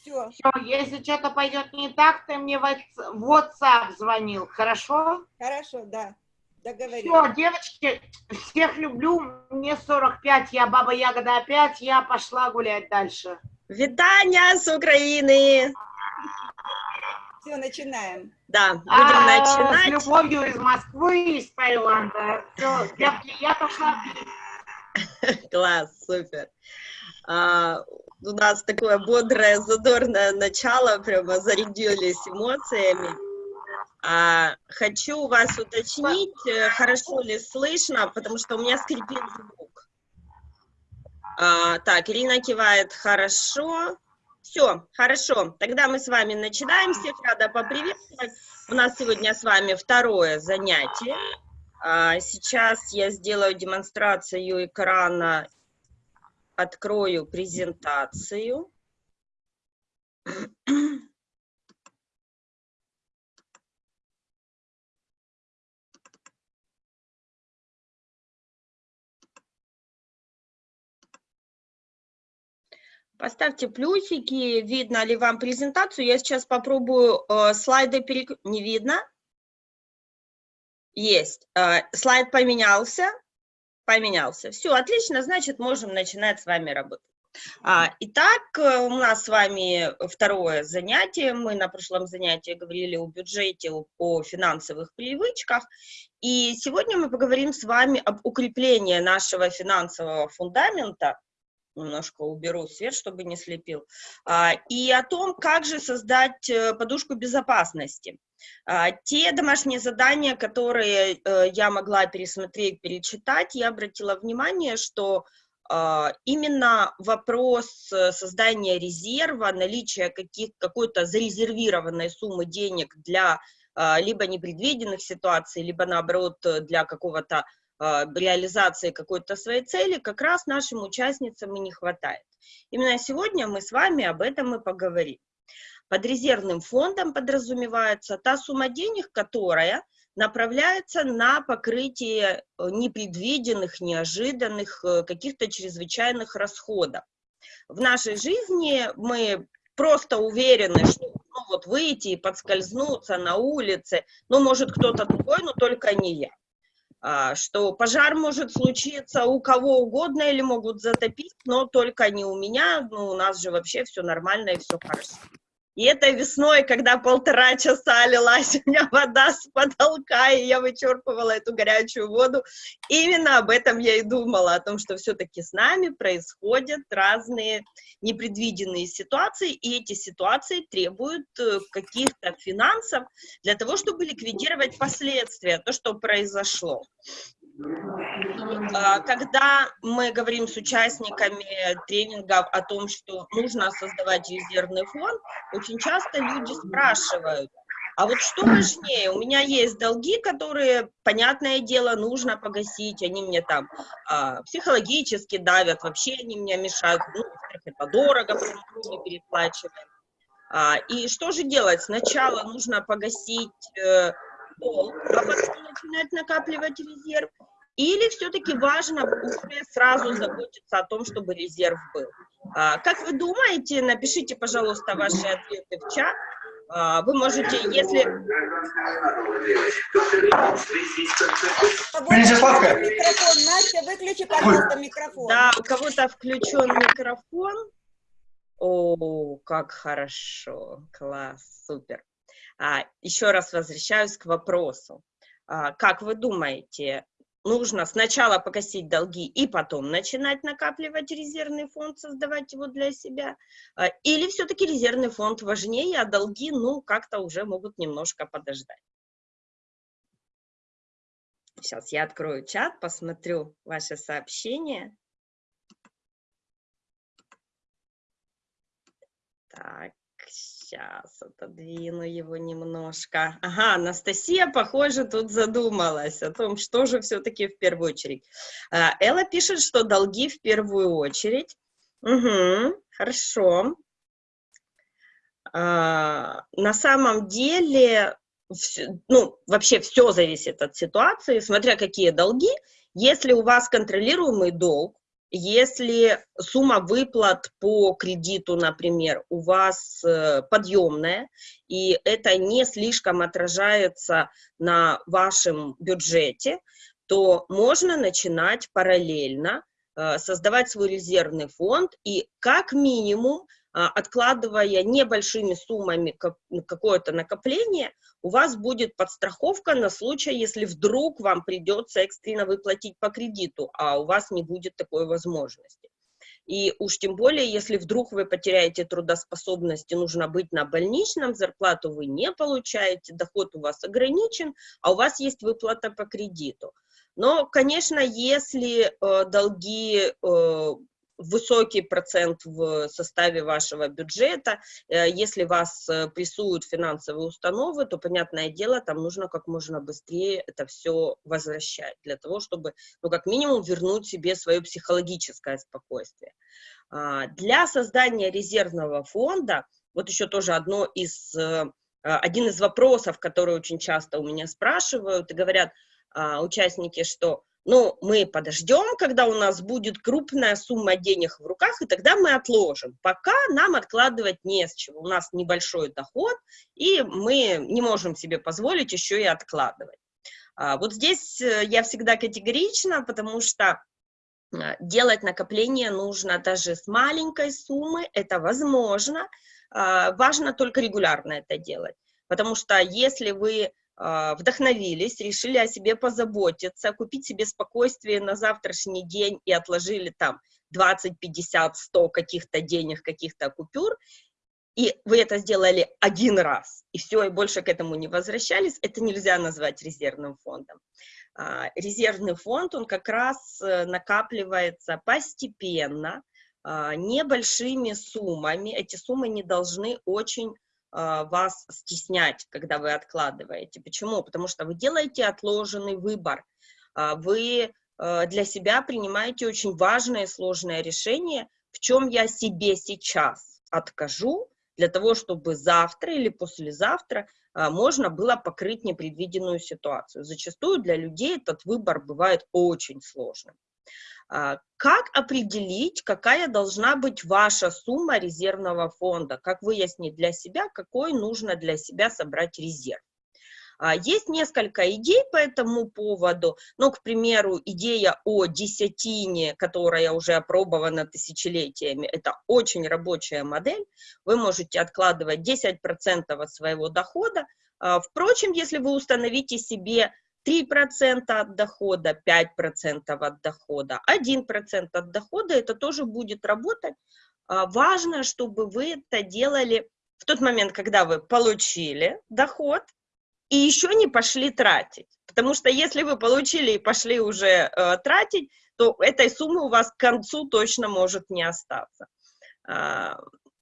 Все. Все, если что-то пойдет не так, ты мне в WhatsApp звонил, хорошо? Хорошо, да. Договорились. Все, девочки, всех люблю. Мне 45, я баба Ягода опять, я пошла гулять дальше. Витания с Украины! Все, начинаем. Да, будем а, начинать. С любовью из Москвы, из Таиланда. Все, я, я пошла. Класс, супер. А, у нас такое бодрое, задорное начало, прямо зарядились эмоциями. А, хочу вас уточнить, э, хорошо ли слышно, потому что у меня скрипит звук. А, так, Ирина кивает, хорошо. Все, хорошо. Тогда мы с вами начинаем. Всех рада поприветствовать. У нас сегодня с вами второе занятие. А, сейчас я сделаю демонстрацию экрана, открою презентацию. Поставьте плюсики, видно ли вам презентацию. Я сейчас попробую э, слайды перек... Не видно? Есть. Э, слайд поменялся. Поменялся. Все, отлично, значит, можем начинать с вами работать. А, итак, э, у нас с вами второе занятие. Мы на прошлом занятии говорили о бюджете, о, финансовых привычках. И сегодня мы поговорим с вами об укреплении нашего финансового фундамента немножко уберу свет, чтобы не слепил, а, и о том, как же создать э, подушку безопасности. А, те домашние задания, которые э, я могла пересмотреть, перечитать, я обратила внимание, что а, именно вопрос э, создания резерва, наличия какой-то зарезервированной суммы денег для либо непредвиденных ситуаций, либо наоборот для какого-то а, реализации какой-то своей цели как раз нашим участницам и не хватает. Именно сегодня мы с вами об этом и поговорим. Под резервным фондом подразумевается та сумма денег, которая направляется на покрытие э, непредвиденных, неожиданных, э, каких-то чрезвычайных расходов. В нашей жизни мы просто уверены, что ну, вот выйти и подскользнуться на улице, ну, может, кто-то другой, но только не я. А, что пожар может случиться у кого угодно или могут затопить, но только не у меня, ну, у нас же вообще все нормально и все хорошо. И этой весной, когда полтора часа лилась у меня вода с потолка, и я вычерпывала эту горячую воду, именно об этом я и думала, о том, что все-таки с нами происходят разные непредвиденные ситуации, и эти ситуации требуют э, каких-то финансов для того, чтобы ликвидировать последствия, то, что произошло. А, когда мы говорим с участниками тренингов о том, что нужно создавать резервный фонд, очень часто люди спрашивают, а вот что важнее, у меня есть долги, которые, понятное дело, нужно погасить, они мне там а, психологически давят, вообще они мне мешают, ну, это дорого, мы переплачиваем. А, и что же делать? Сначала нужно погасить э, долг, а потом начинать накапливать резерв, или все-таки важно уже сразу заботиться о том, чтобы резерв был? А, как вы думаете, напишите, пожалуйста, ваши ответы в чат. А, вы можете, если... Микрофон, Настя, выключи, пожалуйста, микрофон. Да, у кого-то включен микрофон. О, как хорошо, класс, супер. А, еще раз возвращаюсь к вопросу. А, как вы думаете, нужно сначала погасить долги и потом начинать накапливать резервный фонд, создавать его для себя? А, или все-таки резервный фонд важнее, а долги, ну, как-то уже могут немножко подождать? Сейчас я открою чат, посмотрю ваши сообщения. Так, Сейчас отодвину его немножко. Ага, Анастасия, похоже, тут задумалась о том, что же все-таки в первую очередь. А, Элла пишет, что долги в первую очередь. Угу, хорошо. А, на самом деле, ну, вообще все зависит от ситуации, смотря какие долги. Если у вас контролируемый долг, если сумма выплат по кредиту, например, у вас э, подъемная, и это не слишком отражается на вашем бюджете, то можно начинать параллельно э, создавать свой резервный фонд и как минимум откладывая небольшими суммами какое-то накопление, у вас будет подстраховка на случай, если вдруг вам придется экстренно выплатить по кредиту, а у вас не будет такой возможности. И уж тем более, если вдруг вы потеряете трудоспособность и нужно быть на больничном, зарплату вы не получаете, доход у вас ограничен, а у вас есть выплата по кредиту. Но, конечно, если э, долги э, высокий процент в составе вашего бюджета. Э, если вас э, прессуют финансовые установы, то, понятное дело, там нужно как можно быстрее это все возвращать, для того, чтобы, ну, как минимум, вернуть себе свое психологическое спокойствие. А, для создания резервного фонда, вот еще тоже одно из, э, один из вопросов, которые очень часто у меня спрашивают и говорят а, участники, что ну, мы подождем, когда у нас будет крупная сумма денег в руках, и тогда мы отложим. Пока нам откладывать не с чего. У нас небольшой доход, и мы не можем себе позволить еще и откладывать. А, вот здесь э, я всегда категорична, потому что а, делать накопление нужно даже с маленькой суммы, это возможно, а, важно только регулярно это делать. Потому что если вы вдохновились, решили о себе позаботиться, купить себе спокойствие на завтрашний день и отложили там 20, 50, 100 каких-то денег, каких-то купюр, и вы это сделали один раз, и все, и больше к этому не возвращались, это нельзя назвать резервным фондом. А, резервный фонд, он как раз э, накапливается постепенно, а, небольшими суммами, эти суммы не должны очень а, вас стеснять, когда вы откладываете. Почему? Потому что вы делаете отложенный выбор. А, вы а, для себя принимаете очень важное и сложное решение, в чем я себе сейчас откажу, для того, чтобы завтра или послезавтра можно было покрыть непредвиденную ситуацию. Зачастую для людей этот выбор бывает очень сложным. А, как определить, какая должна быть ваша сумма резервного фонда? Как выяснить для себя, какой нужно для себя собрать резерв? А, есть несколько идей по этому поводу, ну, к примеру, идея о десятине, которая уже опробована тысячелетиями, это очень рабочая модель, вы можете откладывать 10% от своего дохода, а, впрочем, если вы установите себе 3% от дохода, 5% от дохода, 1% от дохода, это тоже будет работать. А, важно, чтобы вы это делали в тот момент, когда вы получили доход, и еще не пошли тратить. Потому что если вы получили и пошли уже э, тратить, то этой суммы у вас к концу точно может не остаться.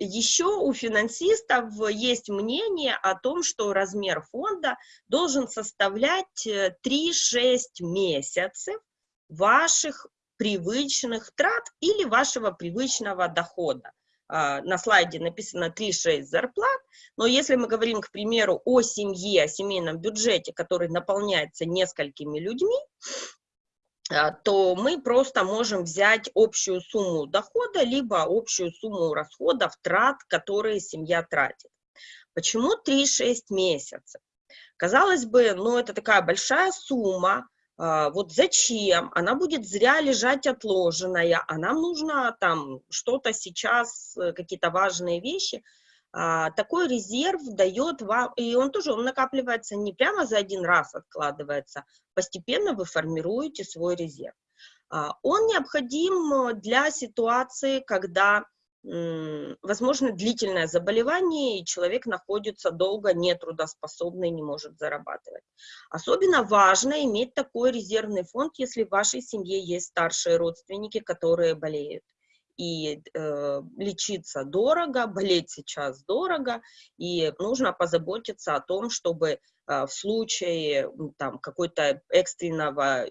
Еще у финансистов есть мнение о том, что размер фонда должен составлять 3-6 э, месяцев ваших привычных трат или вашего привычного дохода. А, на слайде написано 3-6 зарплат, но если мы говорим, к примеру, о семье, о семейном бюджете, который наполняется несколькими людьми, то мы просто можем взять общую сумму дохода, либо общую сумму расходов, трат, которые семья тратит. Почему 3-6 месяцев? Казалось бы, ну это такая большая сумма, а, вот зачем? Она будет зря лежать отложенная, а нам нужно там что-то сейчас, э, какие-то важные вещи – а, такой резерв дает вам, и он тоже он накапливается не прямо за один раз откладывается, постепенно вы формируете свой резерв. А, он необходим для ситуации, когда возможно длительное заболевание, и человек находится долго нетрудоспособный, не может зарабатывать. Особенно важно иметь такой резервный фонд, если в вашей семье есть старшие родственники, которые болеют и э, лечиться дорого, болеть сейчас дорого, и нужно позаботиться о том, чтобы в случае там какой-то экстренного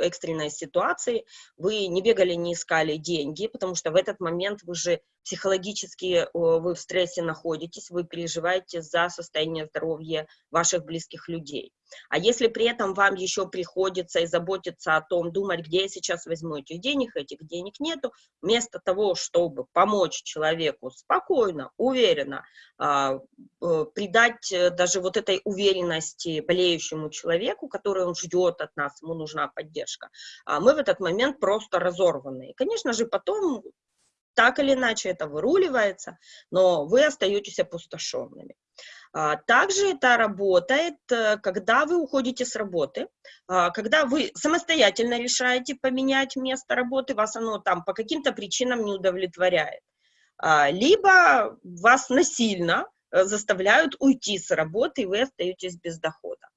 экстренной ситуации вы не бегали, не искали деньги, потому что в этот момент вы же психологически вы в стрессе находитесь, вы переживаете за состояние здоровья ваших близких людей. А если при этом вам еще приходится и заботиться о том, думать, где я сейчас возьму этих денег, этих денег нету, вместо того, чтобы помочь человеку спокойно, уверенно, а, э, придать э, даже вот этой уверенности болеющему человеку, который он ждет от нас, ему нужна поддержка, а мы в этот момент просто разорваны. И, конечно же, потом так или иначе это выруливается, но вы остаетесь опустошенными. А, также это работает, э, когда вы уходите с работы, а, когда вы самостоятельно решаете поменять место работы, вас оно там по каким-то причинам не удовлетворяет. А, либо вас насильно заставляют уйти с работы, и вы остаетесь без дохода.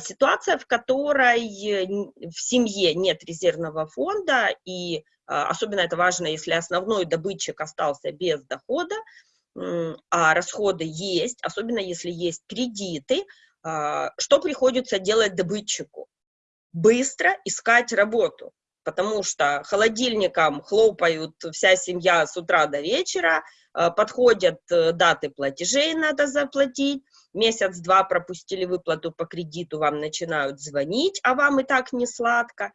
Ситуация, в которой в семье нет резервного фонда, и особенно это важно, если основной добытчик остался без дохода, а расходы есть, особенно если есть кредиты, а, что приходится делать добытчику? Быстро искать работу, потому что холодильником хлопают вся семья с утра до вечера, а, подходят э, даты платежей, надо заплатить, месяц-два пропустили выплату по кредиту, вам начинают звонить, а вам и так не сладко.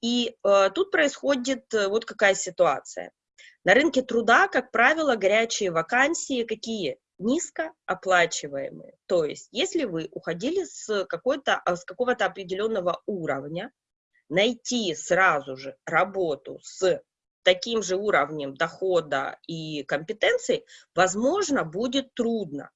И э, тут происходит э, вот какая ситуация. На рынке труда, как правило, горячие вакансии какие? Низкооплачиваемые. То есть, если вы уходили с, какой-то, с какого-то определенного уровня, найти сразу же работу с таким же уровнем дохода и компетенций, возможно, будет трудно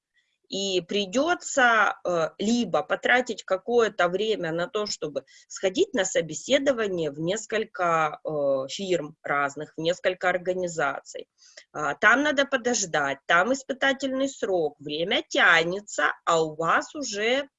и придется э, либо потратить какое-то время на то, чтобы сходить на собеседование в несколько э, фирм разных, в несколько организаций. А, там надо подождать, там испытательный срок, время тянется, а у вас уже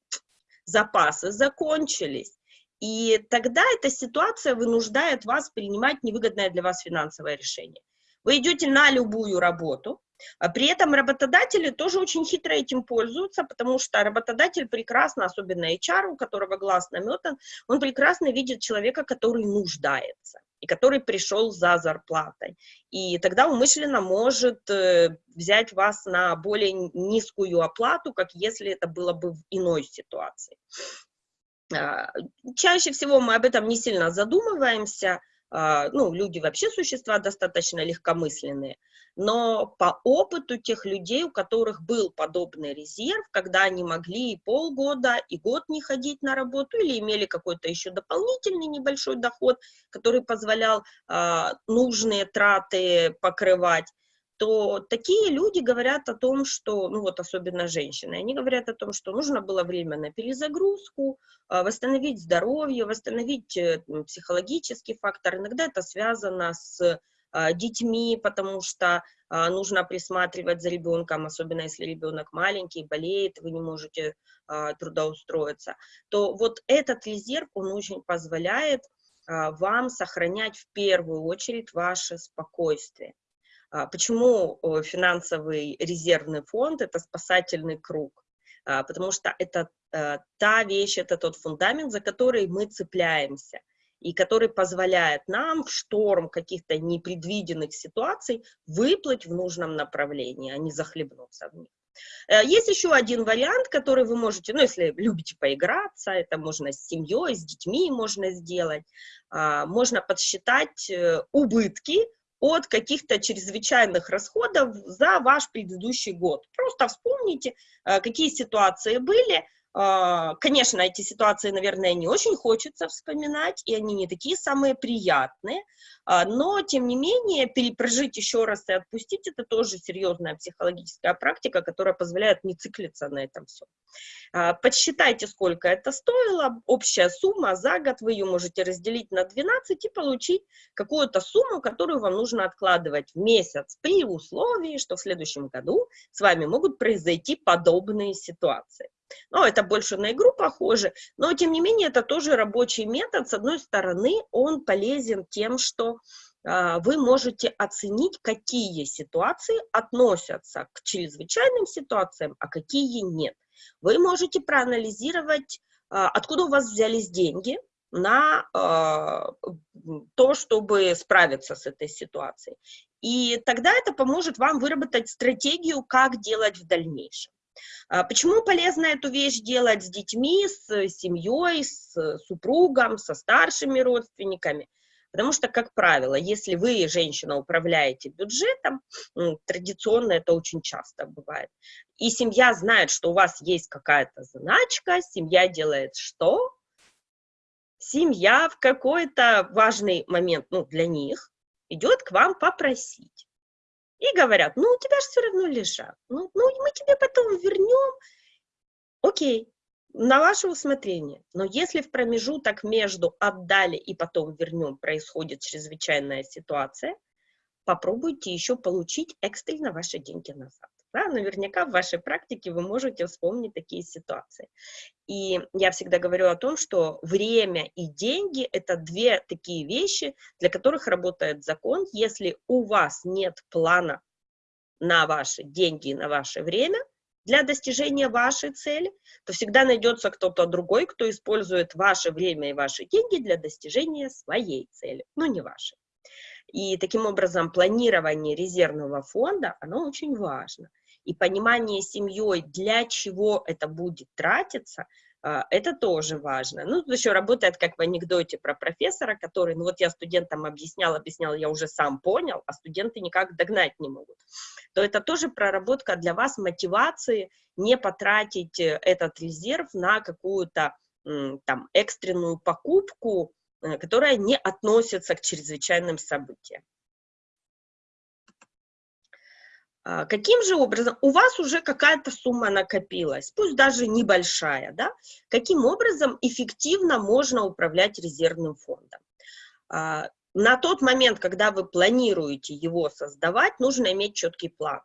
запасы закончились. И тогда эта ситуация вынуждает вас принимать невыгодное для вас финансовое решение. Вы идете на любую работу, а при этом работодатели тоже очень хитро этим пользуются, потому что работодатель прекрасно, особенно HR, у которого глаз наметан, он прекрасно видит человека, который нуждается и который пришел за зарплатой. И тогда умышленно может э, взять вас на более низкую оплату, как если это было бы в иной ситуации. А, чаще всего мы об этом не сильно задумываемся, а, ну, люди вообще существа достаточно легкомысленные, но по опыту тех людей, у которых был подобный резерв, когда они могли и полгода, и год не ходить на работу, или имели какой-то еще дополнительный небольшой доход, который позволял а, нужные траты покрывать, то такие люди говорят о том, что, ну вот особенно женщины, они говорят о том, что нужно было время на перезагрузку, а, восстановить здоровье, восстановить э, психологический фактор. Иногда это связано с а, детьми, потому что а, нужно присматривать за ребенком, особенно если ребенок маленький, болеет, вы не можете трудоустроиться, то вот этот резерв, он очень позволяет вам сохранять в первую очередь ваше спокойствие. А, почему финансовый резервный фонд – это спасательный круг? А, потому что это э, та вещь, это тот фундамент, за который мы цепляемся, и который позволяет нам в шторм каких-то непредвиденных ситуаций выплыть в нужном направлении, а не захлебнуться в них. Э, есть еще один вариант, который вы можете, ну, если любите поиграться, это можно с семьей, с детьми можно сделать, а, можно подсчитать э, убытки от каких-то чрезвычайных расходов за ваш предыдущий год. Просто вспомните, э, какие ситуации были, конечно, эти ситуации, наверное, не очень хочется вспоминать, и они не такие самые приятные, а, но, тем не менее, перепрожить еще раз и отпустить – это тоже серьезная психологическая практика, которая позволяет не циклиться на этом все. А, подсчитайте, сколько это стоило, общая сумма за год, вы ее можете разделить на 12 и получить какую-то сумму, которую вам нужно откладывать в месяц, при условии, что в следующем году с вами могут произойти подобные ситуации. Ну, это больше на игру похоже, но, тем не менее, это тоже рабочий метод. С одной стороны, он полезен тем, что а, вы можете оценить, какие ситуации относятся к чрезвычайным ситуациям, а какие нет. вы можете проанализировать, а, откуда у вас взялись деньги на а, то, чтобы справиться с этой ситуацией. И тогда это поможет вам выработать стратегию, как делать в дальнейшем. А почему полезно эту вещь делать с детьми, с семьей, с супругом, со старшими родственниками? Потому что, как правило, если вы, женщина, управляете бюджетом, традиционно это очень часто бывает, и семья знает, что у вас есть какая-то заначка, семья делает что? Семья в какой-то важный момент, ну, для них, идет к вам попросить. И говорят, ну, у тебя же все равно лежат, ну, ну, мы тебе потом вернем. Окей, на ваше усмотрение. Но если в промежуток между отдали и потом вернем происходит чрезвычайная ситуация, попробуйте еще получить экстренно ваши деньги назад. Да, наверняка в вашей практике вы можете вспомнить такие ситуации. И я всегда говорю о том, что время и деньги – это две такие вещи, для которых работает закон. Если у вас нет плана на ваши деньги и на ваше время – для достижения вашей цели, то всегда найдется кто-то другой, кто использует ваше время и ваши деньги для достижения своей цели, но не вашей. И таким образом планирование резервного фонда, оно очень важно. И понимание семьей, для чего это будет тратиться, а, это тоже важно. Ну, еще работает, как в анекдоте про профессора, который, ну вот я студентам объяснял, объяснял, я уже сам понял, а студенты никак догнать не могут. То это тоже проработка для вас мотивации не потратить э, этот резерв на какую-то там экстренную покупку, э, которая не относится к чрезвычайным событиям. Каким же образом, у вас уже какая-то сумма накопилась, пусть даже небольшая, да? Каким образом эффективно можно управлять резервным фондом? А, на тот момент, когда вы планируете его создавать, нужно иметь четкий план.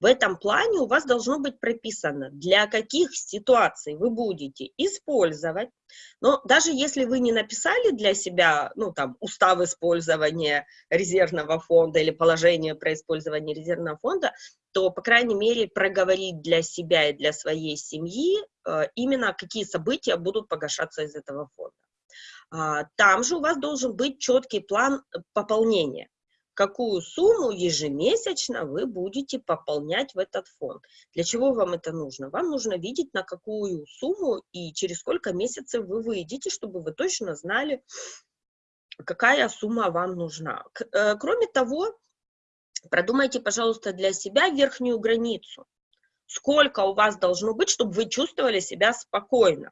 В этом плане у вас должно быть прописано, для каких ситуаций вы будете использовать. Но даже если вы не написали для себя, ну, там, устав использования резервного фонда или положение про использование резервного фонда, то, по крайней мере, проговорить для себя и для своей семьи э, именно какие события будут погашаться из этого фонда. А, там же у вас должен быть четкий план пополнения какую сумму ежемесячно вы будете пополнять в этот фонд. Для чего вам это нужно? Вам нужно видеть, на какую сумму и через сколько месяцев вы выйдете, чтобы вы точно знали, какая сумма вам нужна. Э, кроме того, продумайте, пожалуйста, для себя верхнюю границу. Сколько у вас должно быть, чтобы вы чувствовали себя спокойно.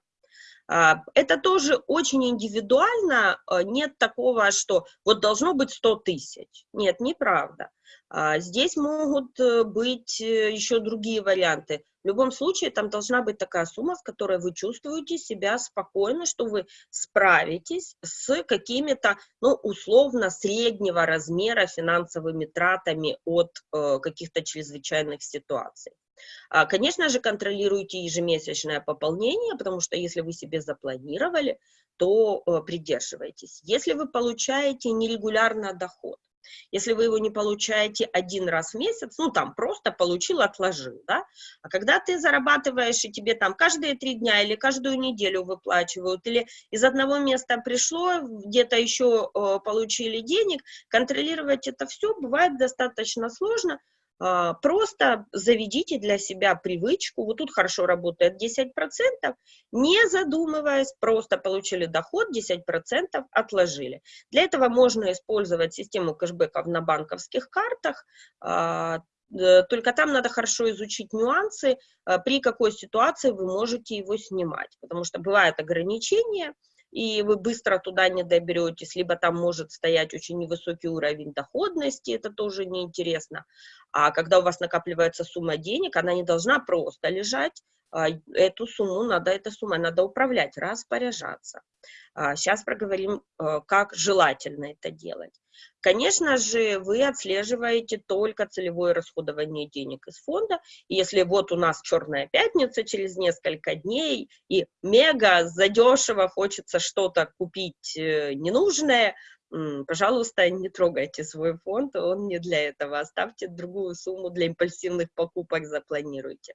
А, это тоже очень индивидуально, а, нет такого, что вот должно быть 100 тысяч. Нет, неправда. А, здесь могут э, быть э, еще другие варианты. В любом случае, там должна быть такая сумма, с которой вы чувствуете себя спокойно, что вы справитесь с какими-то, ну, условно, среднего размера финансовыми тратами от э, каких-то чрезвычайных ситуаций. А, конечно же, контролируйте ежемесячное пополнение, потому что если вы себе запланировали, то э, придерживайтесь. Если вы получаете нерегулярно доход, если вы его не получаете один раз в месяц, ну, там, просто получил, отложил, да, а когда ты зарабатываешь, и тебе там каждые три дня или каждую неделю выплачивают, или из одного места пришло, где-то еще э, получили денег, контролировать это все бывает достаточно сложно, просто заведите для себя привычку, вот тут хорошо работает 10%, не задумываясь, просто получили доход, 10% отложили. Для этого можно использовать систему кэшбэков на банковских картах, а, только там надо хорошо изучить нюансы, а, при какой ситуации вы можете его снимать, потому что бывают ограничения, и вы быстро туда не доберетесь, либо там может стоять очень невысокий уровень доходности, это тоже неинтересно. А когда у вас накапливается сумма денег, она не должна просто лежать, эту сумму надо, эта сумма надо управлять, распоряжаться. Сейчас а, проговорим, а, как желательно это делать. Конечно же, вы отслеживаете только целевое расходование денег из фонда. если вот у нас черная пятница через несколько дней, и мега задешево хочется что-то купить э, ненужное, пожалуйста, не трогайте свой фонд, он не для этого. Оставьте другую сумму для импульсивных покупок, запланируйте.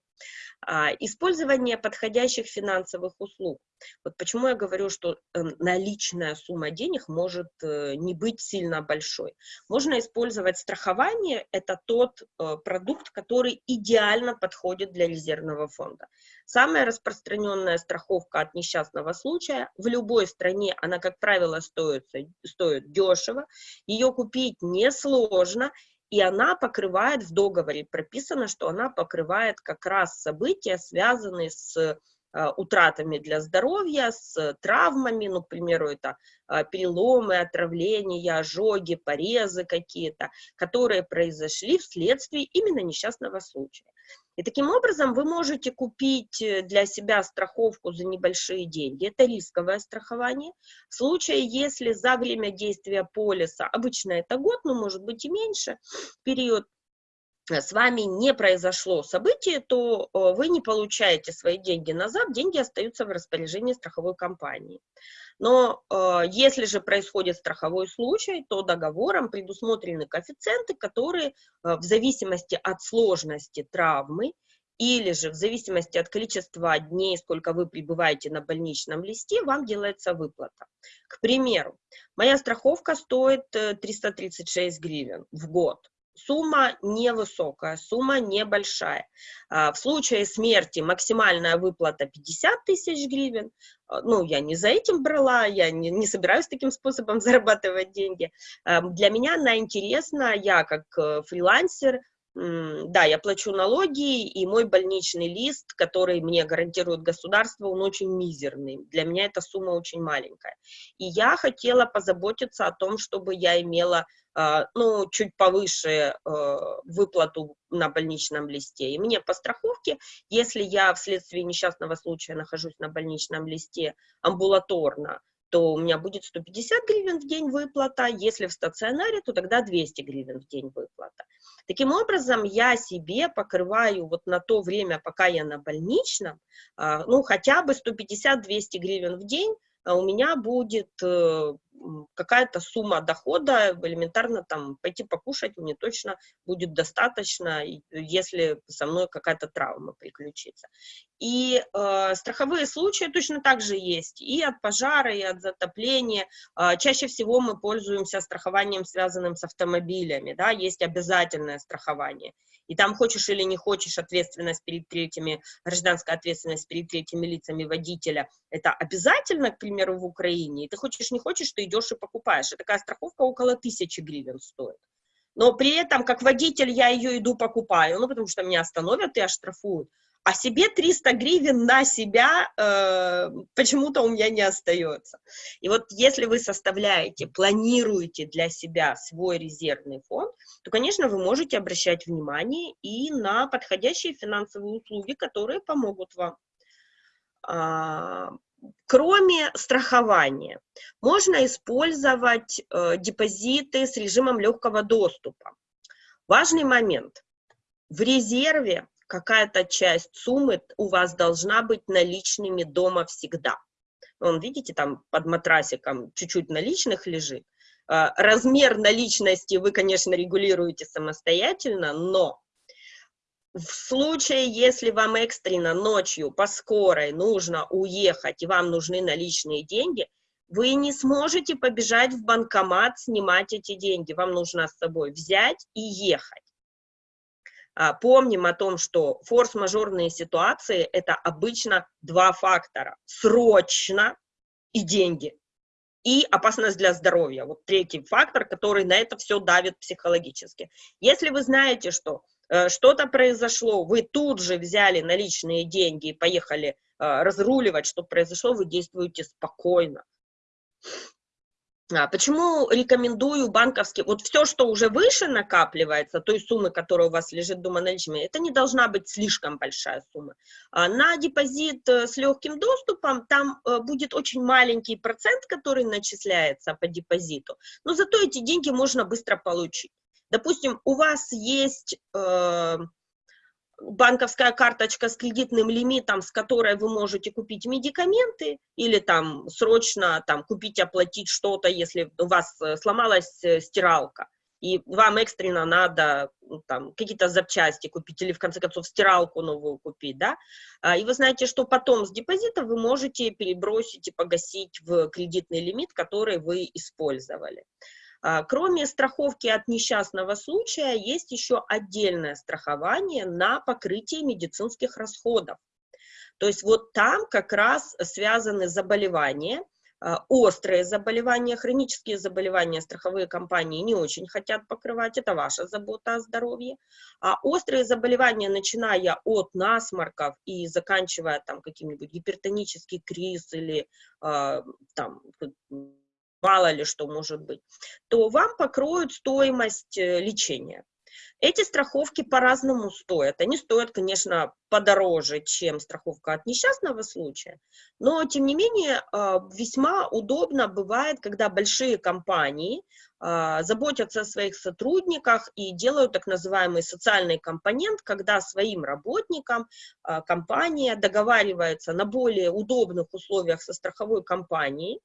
А, Использование подходящих финансовых услуг. Вот почему я говорю, что э, наличная сумма денег может э, не быть сильно большой. Можно использовать страхование, это тот э, продукт, который идеально подходит для резервного фонда. Самая распространенная страховка от несчастного случая в любой стране, она, как правило, стоит, стоит дешево, ее купить несложно, и она покрывает, в договоре прописано, что она покрывает как раз события, связанные с Э, утратами для здоровья, с травмами, ну, к примеру, это э, переломы, отравления, ожоги, порезы какие-то, которые произошли вследствие именно несчастного случая. И таким образом вы можете купить э, для себя страховку за небольшие деньги. Это рисковое страхование. В случае, если за время действия полиса, обычно это год, но может быть и меньше, период с вами не произошло событие, то э, вы не получаете свои деньги назад, деньги остаются в распоряжении страховой компании. Но э, если же происходит страховой случай, то договором предусмотрены коэффициенты, которые э, в зависимости от сложности травмы или же в зависимости от количества дней, сколько вы пребываете на больничном листе, вам делается выплата. К примеру, моя страховка стоит 336 гривен в год. Сумма невысокая, сумма небольшая. А, в случае смерти максимальная выплата 50 тысяч гривен. А, ну, я не за этим брала, я не, не собираюсь таким способом зарабатывать деньги. Для меня она интересна, я как э, фрилансер, да, я плачу налоги, и мой больничный лист, который мне гарантирует государство, он очень мизерный. Для меня эта сумма очень маленькая. И я хотела позаботиться о том, чтобы я имела а, ну, чуть повыше э, выплату на больничном листе. И мне по страховке, если я вследствие несчастного случая нахожусь на больничном листе амбулаторно, то у меня будет 150 гривен в день выплата, если в стационаре, то тогда 200 гривен в день выплата. Таким образом, я себе покрываю вот на то время, пока я на больничном, а, ну, хотя бы 150-200 гривен в день, у меня будет э, какая-то сумма дохода, элементарно там пойти покушать мне точно будет достаточно, если со мной какая-то травма приключится. И э, страховые случаи точно так же есть и от пожара, и от затопления. Э, чаще всего мы пользуемся страхованием, связанным с автомобилями, да, есть обязательное страхование. И там хочешь или не хочешь ответственность перед третьими, гражданская ответственность перед третьими лицами водителя, это обязательно, к примеру, в Украине. И ты хочешь, не хочешь, ты идешь и покупаешь. И такая страховка около тысячи гривен стоит. Но при этом, как водитель, я ее иду покупаю, ну, потому что меня остановят и оштрафуют. А себе 300 гривен на себя э, почему-то у меня не остается. И вот если вы составляете, планируете для себя свой резервный фонд, то, конечно, вы можете обращать внимание и на подходящие финансовые услуги, которые помогут вам. А, Кроме страхования, можно использовать э, депозиты с режимом легкого доступа. Важный момент. В резерве какая-то часть суммы у вас должна быть наличными дома всегда. Вон, видите, там под матрасиком чуть-чуть наличных лежит. Э, размер наличности вы, конечно, регулируете самостоятельно, но в случае, если вам экстренно ночью по скорой нужно уехать, и вам нужны наличные деньги, вы не сможете побежать в банкомат снимать эти деньги. Вам нужно с собой взять и ехать. А, помним о том, что форс-мажорные ситуации – это обычно два фактора. Срочно и деньги. И опасность для здоровья. Вот третий фактор, который на это все давит психологически. Если вы знаете, что Э, что-то произошло, вы тут же взяли наличные деньги и поехали э, разруливать, что произошло, вы действуете спокойно. А почему рекомендую банковский, вот все, что уже выше накапливается, той суммы, которая у вас лежит дома наличными, это не должна быть слишком большая сумма. А на депозит э, с легким доступом там будет очень маленький процент, который начисляется по депозиту, но зато эти деньги можно быстро получить. Допустим, у вас есть э, банковская карточка с кредитным лимитом, с которой вы можете купить медикаменты или там срочно там купить, оплатить что-то, если у вас э, сломалась э, стиралка и вам экстренно надо там какие-то запчасти купить или в конце концов стиралку новую купить, да, а, и вы знаете, что потом с депозита вы можете перебросить и погасить в кредитный лимит, который вы использовали. А, кроме страховки от несчастного случая, есть еще отдельное страхование на покрытие медицинских расходов. То есть вот там как раз связаны заболевания, а, острые заболевания, хронические заболевания страховые компании не очень хотят покрывать, это ваша забота о здоровье. А острые заболевания, начиная от насморков и заканчивая там каким-нибудь гипертонический криз или э, там мало ли что может быть, то вам покроют стоимость э, лечения. Эти страховки по-разному стоят. Они стоят, конечно, подороже, чем страховка от несчастного случая, но, тем не менее, а, весьма удобно бывает, когда большие компании а, заботятся о своих сотрудниках и делают так называемый социальный компонент, когда своим работникам а, компания договаривается на более удобных условиях со страховой компанией,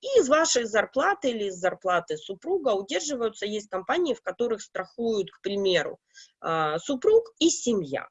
и из вашей зарплаты или из зарплаты супруга удерживаются, есть компании, в которых страхуют, к примеру, супруг и семья.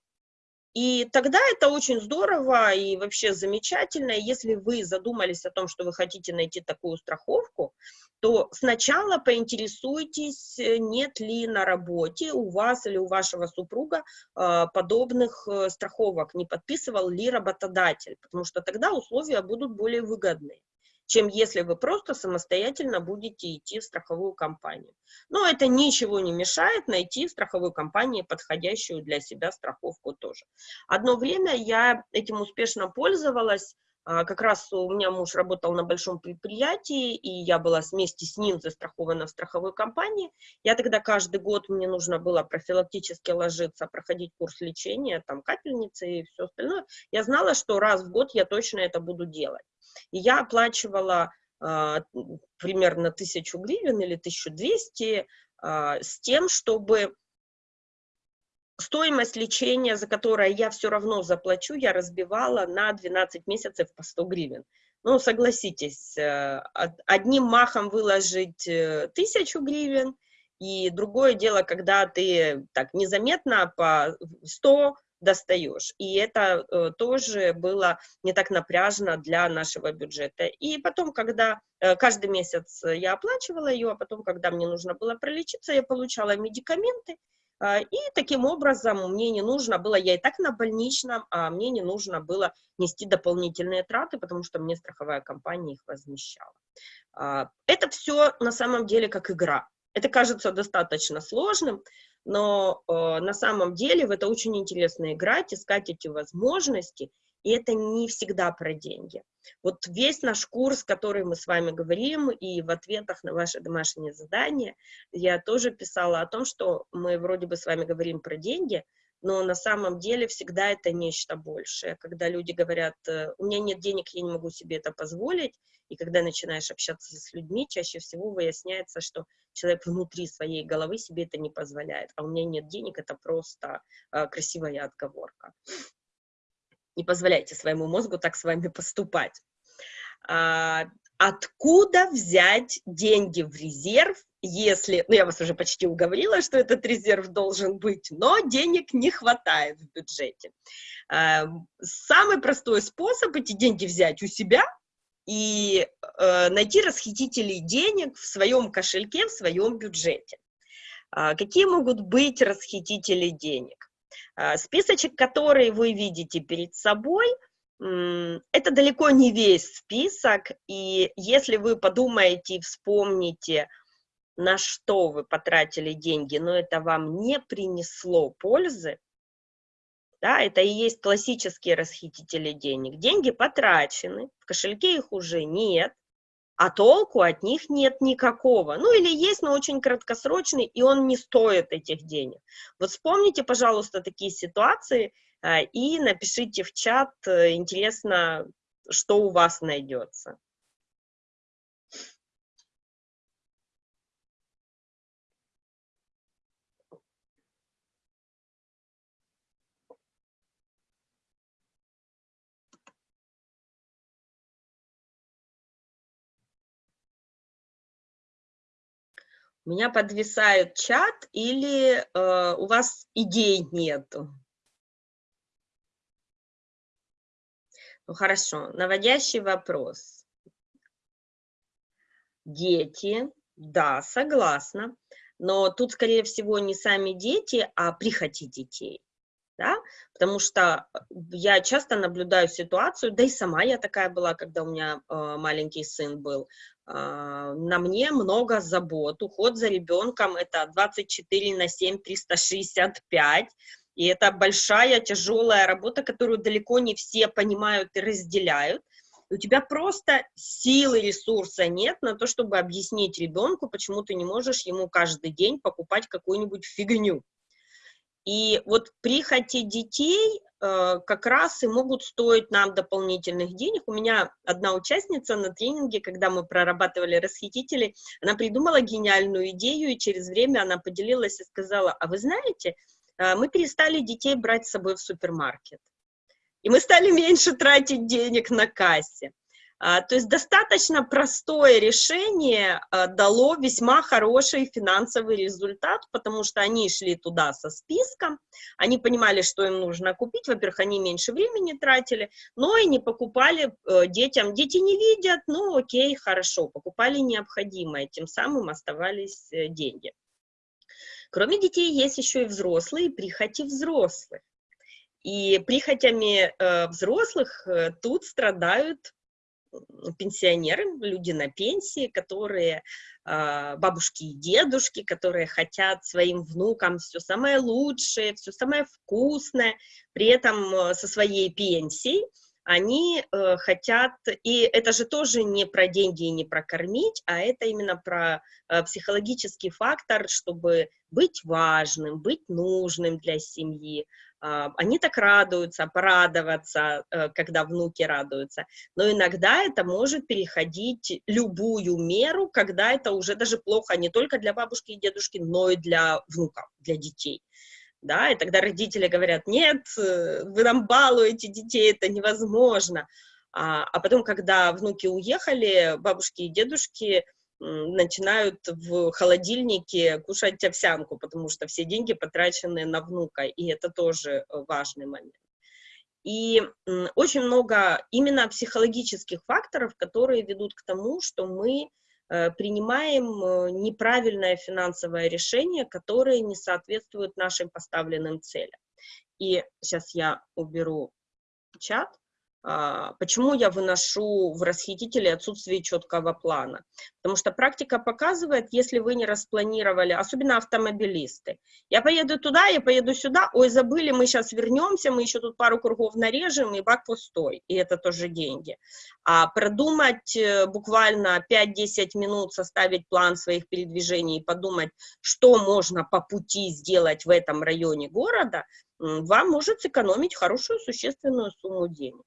И тогда это очень здорово и вообще замечательно. Если вы задумались о том, что вы хотите найти такую страховку, то сначала поинтересуйтесь, э, нет ли на работе у вас или у вашего супруга э, подобных э, страховок, не подписывал ли работодатель, потому что тогда условия будут более выгодные чем если вы просто самостоятельно будете идти в страховую компанию. Но это ничего не мешает найти в страховой компании подходящую для себя страховку тоже. Одно время я этим успешно пользовалась, как раз у меня муж работал на большом предприятии, и я была вместе с ним застрахована в страховой компании. Я тогда каждый год, мне нужно было профилактически ложиться, проходить курс лечения, там капельницы и все остальное. Я знала, что раз в год я точно это буду делать. И я оплачивала а, примерно тысячу гривен или 1200 а, с тем, чтобы стоимость лечения, за которое я все равно заплачу, я разбивала на 12 месяцев по 100 гривен. Ну, согласитесь, э, одним махом выложить э, тысячу гривен, и другое дело, когда ты так незаметно по 100 достаешь. И это э, тоже было не так напряжно для нашего бюджета. И потом, когда каждый месяц я оплачивала ее, а потом, когда мне нужно было пролечиться, я получала медикаменты, и таким образом мне не нужно было, я и так на больничном, а мне не нужно было нести дополнительные траты, потому что мне страховая компания их возмещала. Э, это все на самом деле как игра. Это кажется достаточно сложным, но э, на самом деле в это очень интересно играть, искать эти возможности, и это не всегда про деньги. Вот весь наш курс, который мы с вами говорим, и в ответах на ваши домашние задания, я тоже писала о том, что мы вроде бы с вами говорим про деньги, но на самом деле всегда это нечто большее. Когда люди говорят, э, у меня нет денег, я не могу себе это позволить, и когда начинаешь общаться с людьми, чаще всего выясняется, что человек внутри своей головы себе это не позволяет, а у меня нет денег, это просто э, красивая отговорка. Не позволяйте своему мозгу так с вами поступать. А, откуда взять деньги в резерв, если, ну я вас уже почти уговорила, что этот резерв должен быть, но денег не хватает в бюджете. А, самый простой способ эти деньги взять у себя и э, найти расхитителей денег в своем кошельке, в своем бюджете. А, какие могут быть расхитители денег? А, списочек, который вы видите перед собой – это далеко не весь список, и если вы подумаете и вспомните, на что вы потратили деньги, но это вам не принесло пользы, да, это и есть классические расхитители денег. Деньги потрачены, в кошельке их уже нет, а толку от них нет никакого. Ну или есть, но очень краткосрочный, и он не стоит этих денег. Вот вспомните, пожалуйста, такие ситуации, а, и напишите в чат, э, интересно, что у вас найдется. Меня подвисает чат или э, у вас идей нету? Ну хорошо, наводящий вопрос. Дети, да, согласна, но тут, скорее всего, не сами дети, а прихоти детей да, потому что э, я часто наблюдаю ситуацию, да и сама я такая была, когда у меня э, маленький сын был, э, на мне много забот, уход за ребенком это 24 на 7, 365, и это большая, тяжелая работа, которую далеко не все понимают и разделяют, у тебя просто силы, ресурса нет на то, чтобы объяснить ребенку, почему ты не можешь ему каждый день покупать какую-нибудь фигню, и вот прихоти детей э, как раз и могут стоить нам дополнительных денег. У меня одна участница на тренинге, когда мы прорабатывали расхитители, она придумала гениальную идею, и через время она поделилась и сказала, а вы знаете, э, мы перестали детей брать с собой в супермаркет. И мы стали меньше тратить денег на кассе. А, то есть достаточно простое решение а, дало весьма хороший финансовый результат, потому что они шли туда со списком, они понимали, что им нужно купить, во-первых, они меньше времени тратили, но и не покупали э, детям, дети не видят, ну окей, хорошо, покупали необходимое, тем самым оставались э, деньги. Кроме детей есть еще и взрослые, прихоти взрослых. И прихотями э, взрослых э, тут страдают пенсионеры, люди на пенсии, которые а, бабушки и дедушки, которые хотят своим внукам все самое лучшее, все самое вкусное, при этом э, со своей пенсией они э, хотят, и это же тоже не про деньги и не про кормить, а это именно про э, психологический фактор, чтобы быть важным, быть нужным для семьи, они так радуются, порадоваться, э, когда внуки радуются, но иногда это может переходить любую меру, когда это уже даже плохо не только для бабушки и дедушки, но и для внуков, для детей. Да, и тогда родители говорят, нет, э, вы нам балуете детей, это невозможно. А, а потом, когда внуки уехали, бабушки и дедушки начинают в холодильнике кушать овсянку, потому что все деньги потрачены на внука, и это тоже э, важный момент. И очень много именно психологических факторов, которые ведут к тому, что мы э, принимаем э, неправильное финансовое решение, которое не соответствует нашим поставленным целям. И сейчас я уберу чат. А, почему я выношу в расхитители отсутствие четкого плана? Потому что практика показывает, если вы не распланировали, особенно автомобилисты, я поеду туда, я поеду сюда, ой, забыли, мы сейчас вернемся, мы еще тут пару кругов нарежем, и бак пустой, и это тоже деньги. А продумать э, буквально 5-10 минут, составить план своих передвижений и подумать, что можно по пути сделать в этом районе города, вам может сэкономить хорошую существенную сумму денег.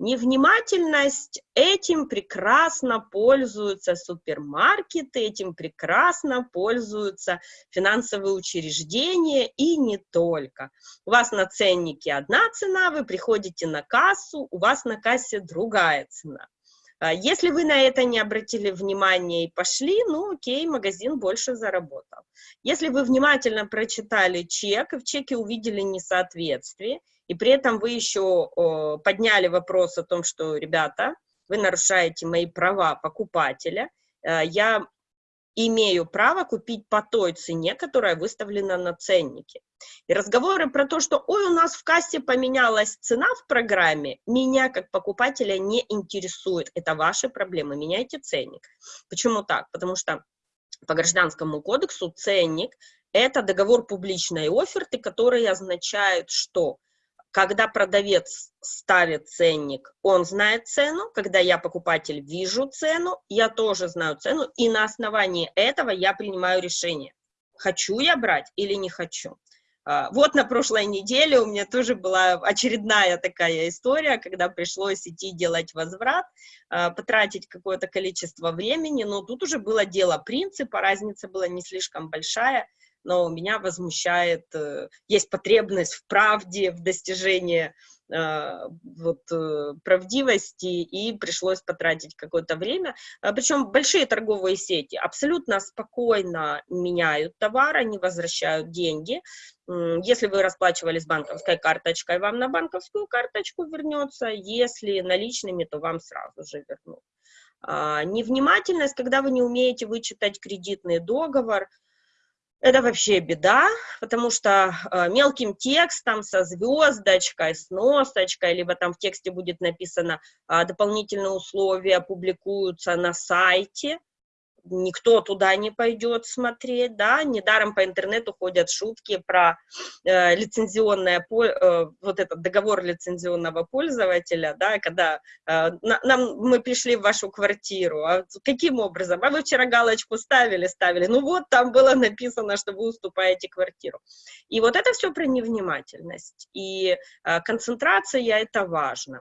Невнимательность, этим прекрасно пользуются супермаркеты, этим прекрасно пользуются финансовые учреждения и не только. У вас на ценнике одна цена, вы приходите на кассу, у вас на кассе другая цена. А если вы на это не обратили внимания и пошли, ну окей, магазин больше заработал. Если вы внимательно прочитали чек и в чеке увидели несоответствие, и при этом вы еще подняли вопрос о том, что, ребята, вы нарушаете мои права покупателя, э, я имею право купить по той цене, которая выставлена на ценнике. И разговоры про то, что, ой, у нас в кассе поменялась цена в программе, меня как покупателя не интересует. Это ваши проблемы, меняйте ценник. Почему так? Потому что по гражданскому кодексу ценник – это договор публичной оферты, который означает, что когда продавец ставит ценник, он знает цену, когда я, покупатель, вижу цену, я тоже знаю цену, и на основании этого я принимаю решение, хочу я брать или не хочу. А, вот на прошлой неделе у меня тоже была очередная такая история, когда пришлось идти делать возврат, а, потратить какое-то количество времени, но тут уже было дело принципа, разница была не слишком большая, но меня возмущает, э, есть потребность в правде, в достижении э, вот, э, правдивости, и пришлось потратить какое-то время. Причем большие торговые сети абсолютно спокойно меняют товар, они возвращают деньги. Если вы расплачивались банковской карточкой, вам на банковскую карточку вернется, если наличными, то вам сразу же вернут. А, Невнимательность, когда вы не умеете вычитать кредитный договор, это вообще беда, потому что э, мелким текстом со звездочкой, с носочкой, либо там в тексте будет написано а, дополнительные условия публикуются на сайте, никто туда не пойдет смотреть, да, недаром по интернету ходят шутки про э, лицензионное, э, вот этот договор лицензионного пользователя, да, когда э, на- нам, мы пришли в вашу квартиру, а каким образом? А вы вчера галочку ставили, ставили, ну вот там было написано, что вы уступаете квартиру. И вот это все про невнимательность, и э, концентрация, это важно.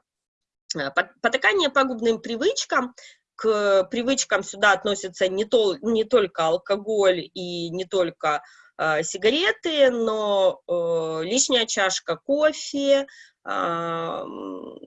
Э, пот- Потакание пагубным привычкам, к привычкам сюда относятся не, тол- не только алкоголь и не только э, сигареты, но э, лишняя чашка кофе, м,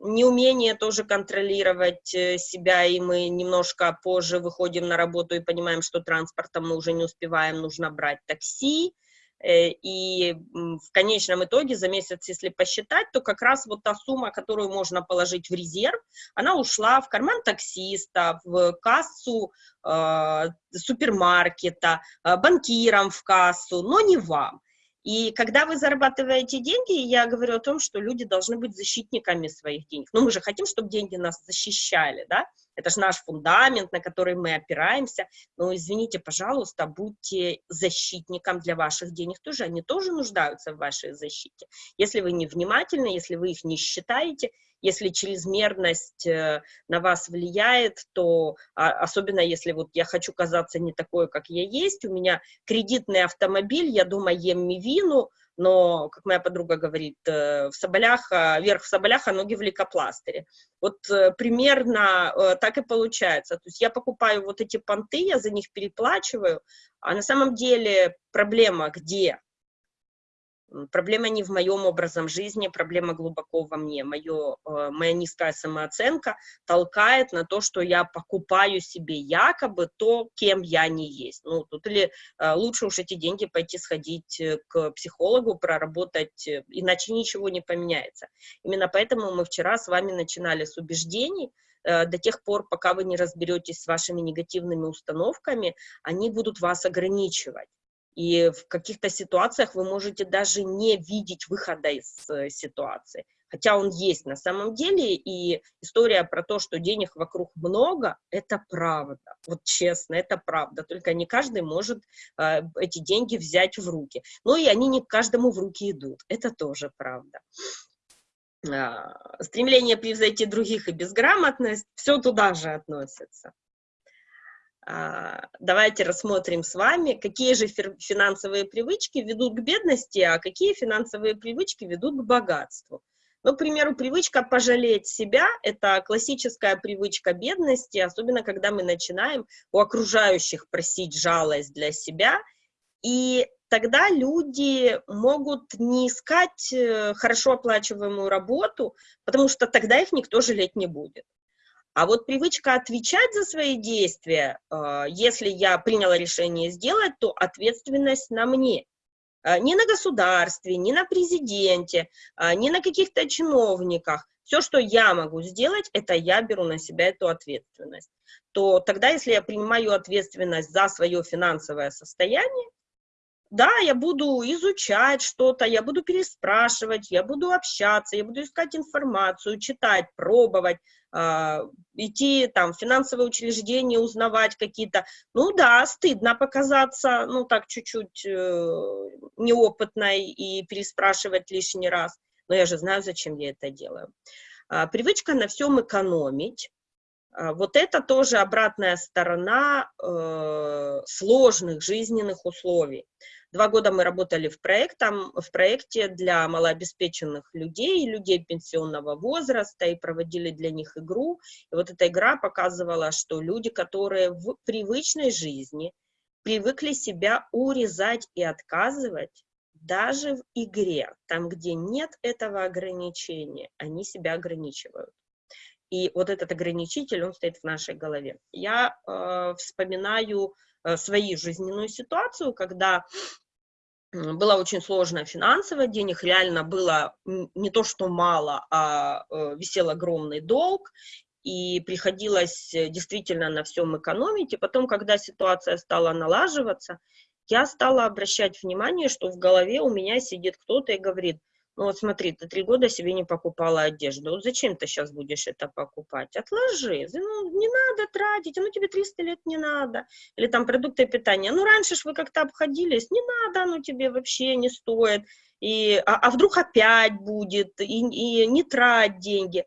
неумение тоже контролировать э, себя, и мы немножко позже выходим на работу и понимаем, что транспортом мы уже не успеваем, нужно брать такси, Э, и м, в конечном итоге за месяц, если посчитать, то как раз вот та сумма, которую можно положить в резерв, она ушла в карман таксиста, в кассу э, супермаркета, э, банкирам в кассу, но не вам. И когда вы зарабатываете деньги, я говорю о том, что люди должны быть защитниками своих денег. Но мы же хотим, чтобы деньги нас защищали, да? Это же наш фундамент, на который мы опираемся. Но извините, пожалуйста, будьте защитником для ваших денег тоже. Они тоже нуждаются в вашей защите. Если вы невнимательны, если вы их не считаете, если чрезмерность э, на вас влияет, то а, особенно если вот я хочу казаться не такой, как я есть, у меня кредитный автомобиль, я дома ем мивину, но, как моя подруга говорит, э, в соболях, а, верх в соболях, а ноги в лейкопластыре. Вот э, примерно так и получается. То есть я покупаю вот эти понты, я за них переплачиваю, а на самом деле проблема где? Проблема не в моем образом жизни, проблема глубоко во мне. Моё, э, моя низкая самооценка толкает на то, что я покупаю себе якобы то, кем я не есть. Ну, тут или э, лучше уж эти деньги пойти сходить э, к психологу, проработать, иначе ничего не поменяется. Именно поэтому мы вчера с вами начинали с убеждений, до тех пор, пока вы не разберетесь с вашими негативными установками, они будут вас ограничивать. И в каких-то ситуациях вы можете даже не видеть выхода из э, ситуации. Хотя он есть на самом деле, и история про то, что денег вокруг много, это правда. Вот честно, это правда. Только не каждый может э, эти деньги взять в руки. Ну и они не каждому в руки идут. Это тоже правда. А, стремление превзойти других и безграмотность, все туда же относится. А, Давайте рассмотрим с вами, какие же финансовые привычки ведут к бедности, а какие финансовые привычки ведут к богатству. Ну, к примеру, привычка пожалеть себя – это классическая привычка бедности, особенно когда мы начинаем у окружающих просить жалость для себя, и тогда люди могут не искать э, хорошо оплачиваемую работу, потому что тогда их никто жалеть не будет. А вот привычка отвечать за свои действия, э, если я приняла решение сделать, то ответственность на мне. Э, Не на государстве, не на президенте, э, не на каких-то чиновниках. Все, что я могу сделать, это я беру на себя эту ответственность. То тогда, если я принимаю ответственность за свое финансовое состояние, да, я буду изучать что-то, я буду переспрашивать, я буду общаться, я буду искать информацию, читать, пробовать, а, идти там в финансовые учреждения, узнавать какие-то. Ну да, стыдно показаться, ну так чуть-чуть э, неопытной и переспрашивать лишний раз. Но я же знаю, зачем я это делаю. А, Привычка на всем экономить. А, Вот это тоже обратная сторона э, сложных жизненных условий. Два года мы работали в, проектом, в проекте для малообеспеченных людей, людей пенсионного возраста, и проводили для них игру. И вот эта игра показывала, что люди, которые в привычной жизни привыкли себя урезать и отказывать даже в игре, там, где нет этого ограничения, они себя ограничивают. И вот этот ограничитель, он стоит в нашей голове. Я э, вспоминаю э, свою жизненную ситуацию, когда была очень сложная финансово, денег реально было не то что мало, а э, висел огромный долг, и приходилось э, действительно на всем экономить. И потом, когда ситуация стала налаживаться, я стала обращать внимание, что в голове у меня сидит кто-то и говорит, ну вот смотри, ты три года себе не покупала одежду, вот зачем ты сейчас будешь это покупать? Отложи, ну не надо тратить, ну тебе 300 лет не надо. Или там продукты питания, ну раньше ж вы как-то обходились, не надо, ну тебе вообще не стоит. И, а, а вдруг опять будет, и, и не трать деньги.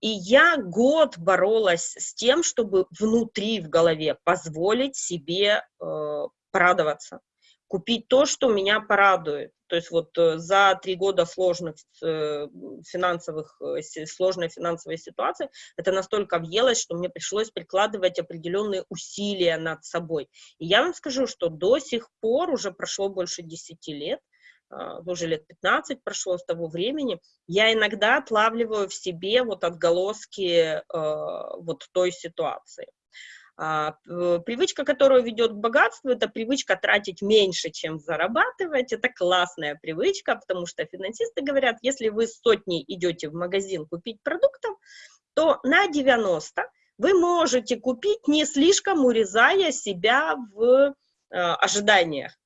И я год боролась с тем, чтобы внутри в голове позволить себе э, порадоваться, купить то, что меня порадует. То есть вот э, за три года сложных э, финансовых, э, сложной финансовой ситуации это настолько въелось, что мне пришлось прикладывать определенные усилия над собой. И я вам скажу, что до сих пор, уже прошло больше 10 лет, уже лет 15 прошло с того времени, я иногда отлавливаю в себе вот отголоски вот той ситуации. А, привычка, которая ведет к богатству, это привычка тратить меньше, чем зарабатывать. Это классная привычка, потому что финансисты говорят, если вы с сотней идете в магазин купить продуктов, то на 90 вы можете купить, не слишком урезая себя в э, ожиданиях.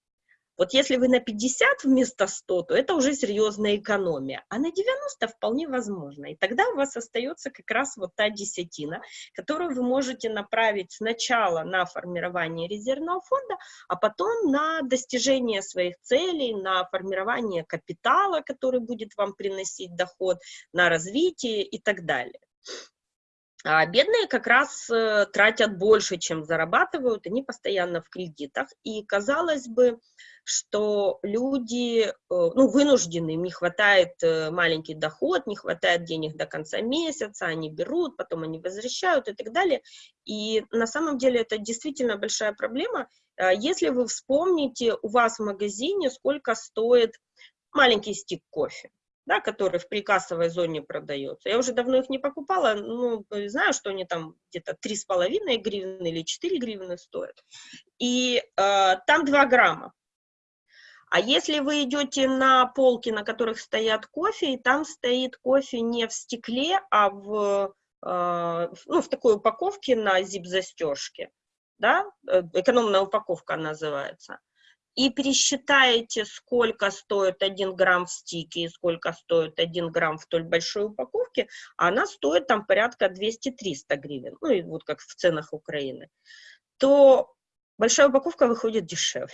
Вот если вы на 50 вместо 100, то это уже серьезная экономия, а на 90 вполне возможно. И тогда у вас остается как раз вот та десятина, которую вы можете направить сначала на формирование резервного фонда, а потом на достижение своих целей, на формирование капитала, который будет вам приносить доход, на развитие и так далее. А бедные как раз э, тратят больше, чем зарабатывают, они постоянно в кредитах. И казалось бы, что люди э, ну, вынуждены, им не хватает э, маленький доход, не хватает денег до конца месяца, они берут, потом они возвращают и так далее. И на самом деле это действительно большая проблема. А если вы вспомните, у вас в магазине сколько стоит маленький стик кофе да, который в прикассовой зоне продается. Я уже давно их не покупала, ну, знаю, что они там где-то 3,5 гривны или 4 гривны стоят. И э, там 2 грамма. А если вы идете на полки, на которых стоят кофе, и там стоит кофе не в стекле, а в, э, ну, в такой упаковке на зип-застежке, да, э, экономная упаковка называется, и пересчитаете, сколько стоит 1 грамм в стике и сколько стоит 1 грамм в той большой упаковке, она стоит там порядка 200-300 гривен, ну и вот как в ценах Украины, то большая упаковка выходит дешевле.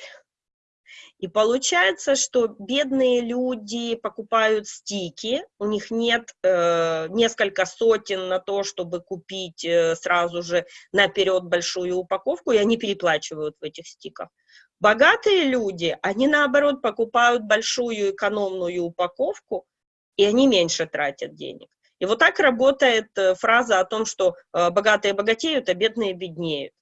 И получается, что бедные люди покупают стики, у них нет э, несколько сотен на то, чтобы купить э, сразу же наперед большую упаковку, и они переплачивают в этих стиках. Богатые люди, они наоборот покупают большую экономную упаковку, и они меньше тратят денег. И вот так работает э, фраза о том, что э, богатые богатеют, а бедные беднеют.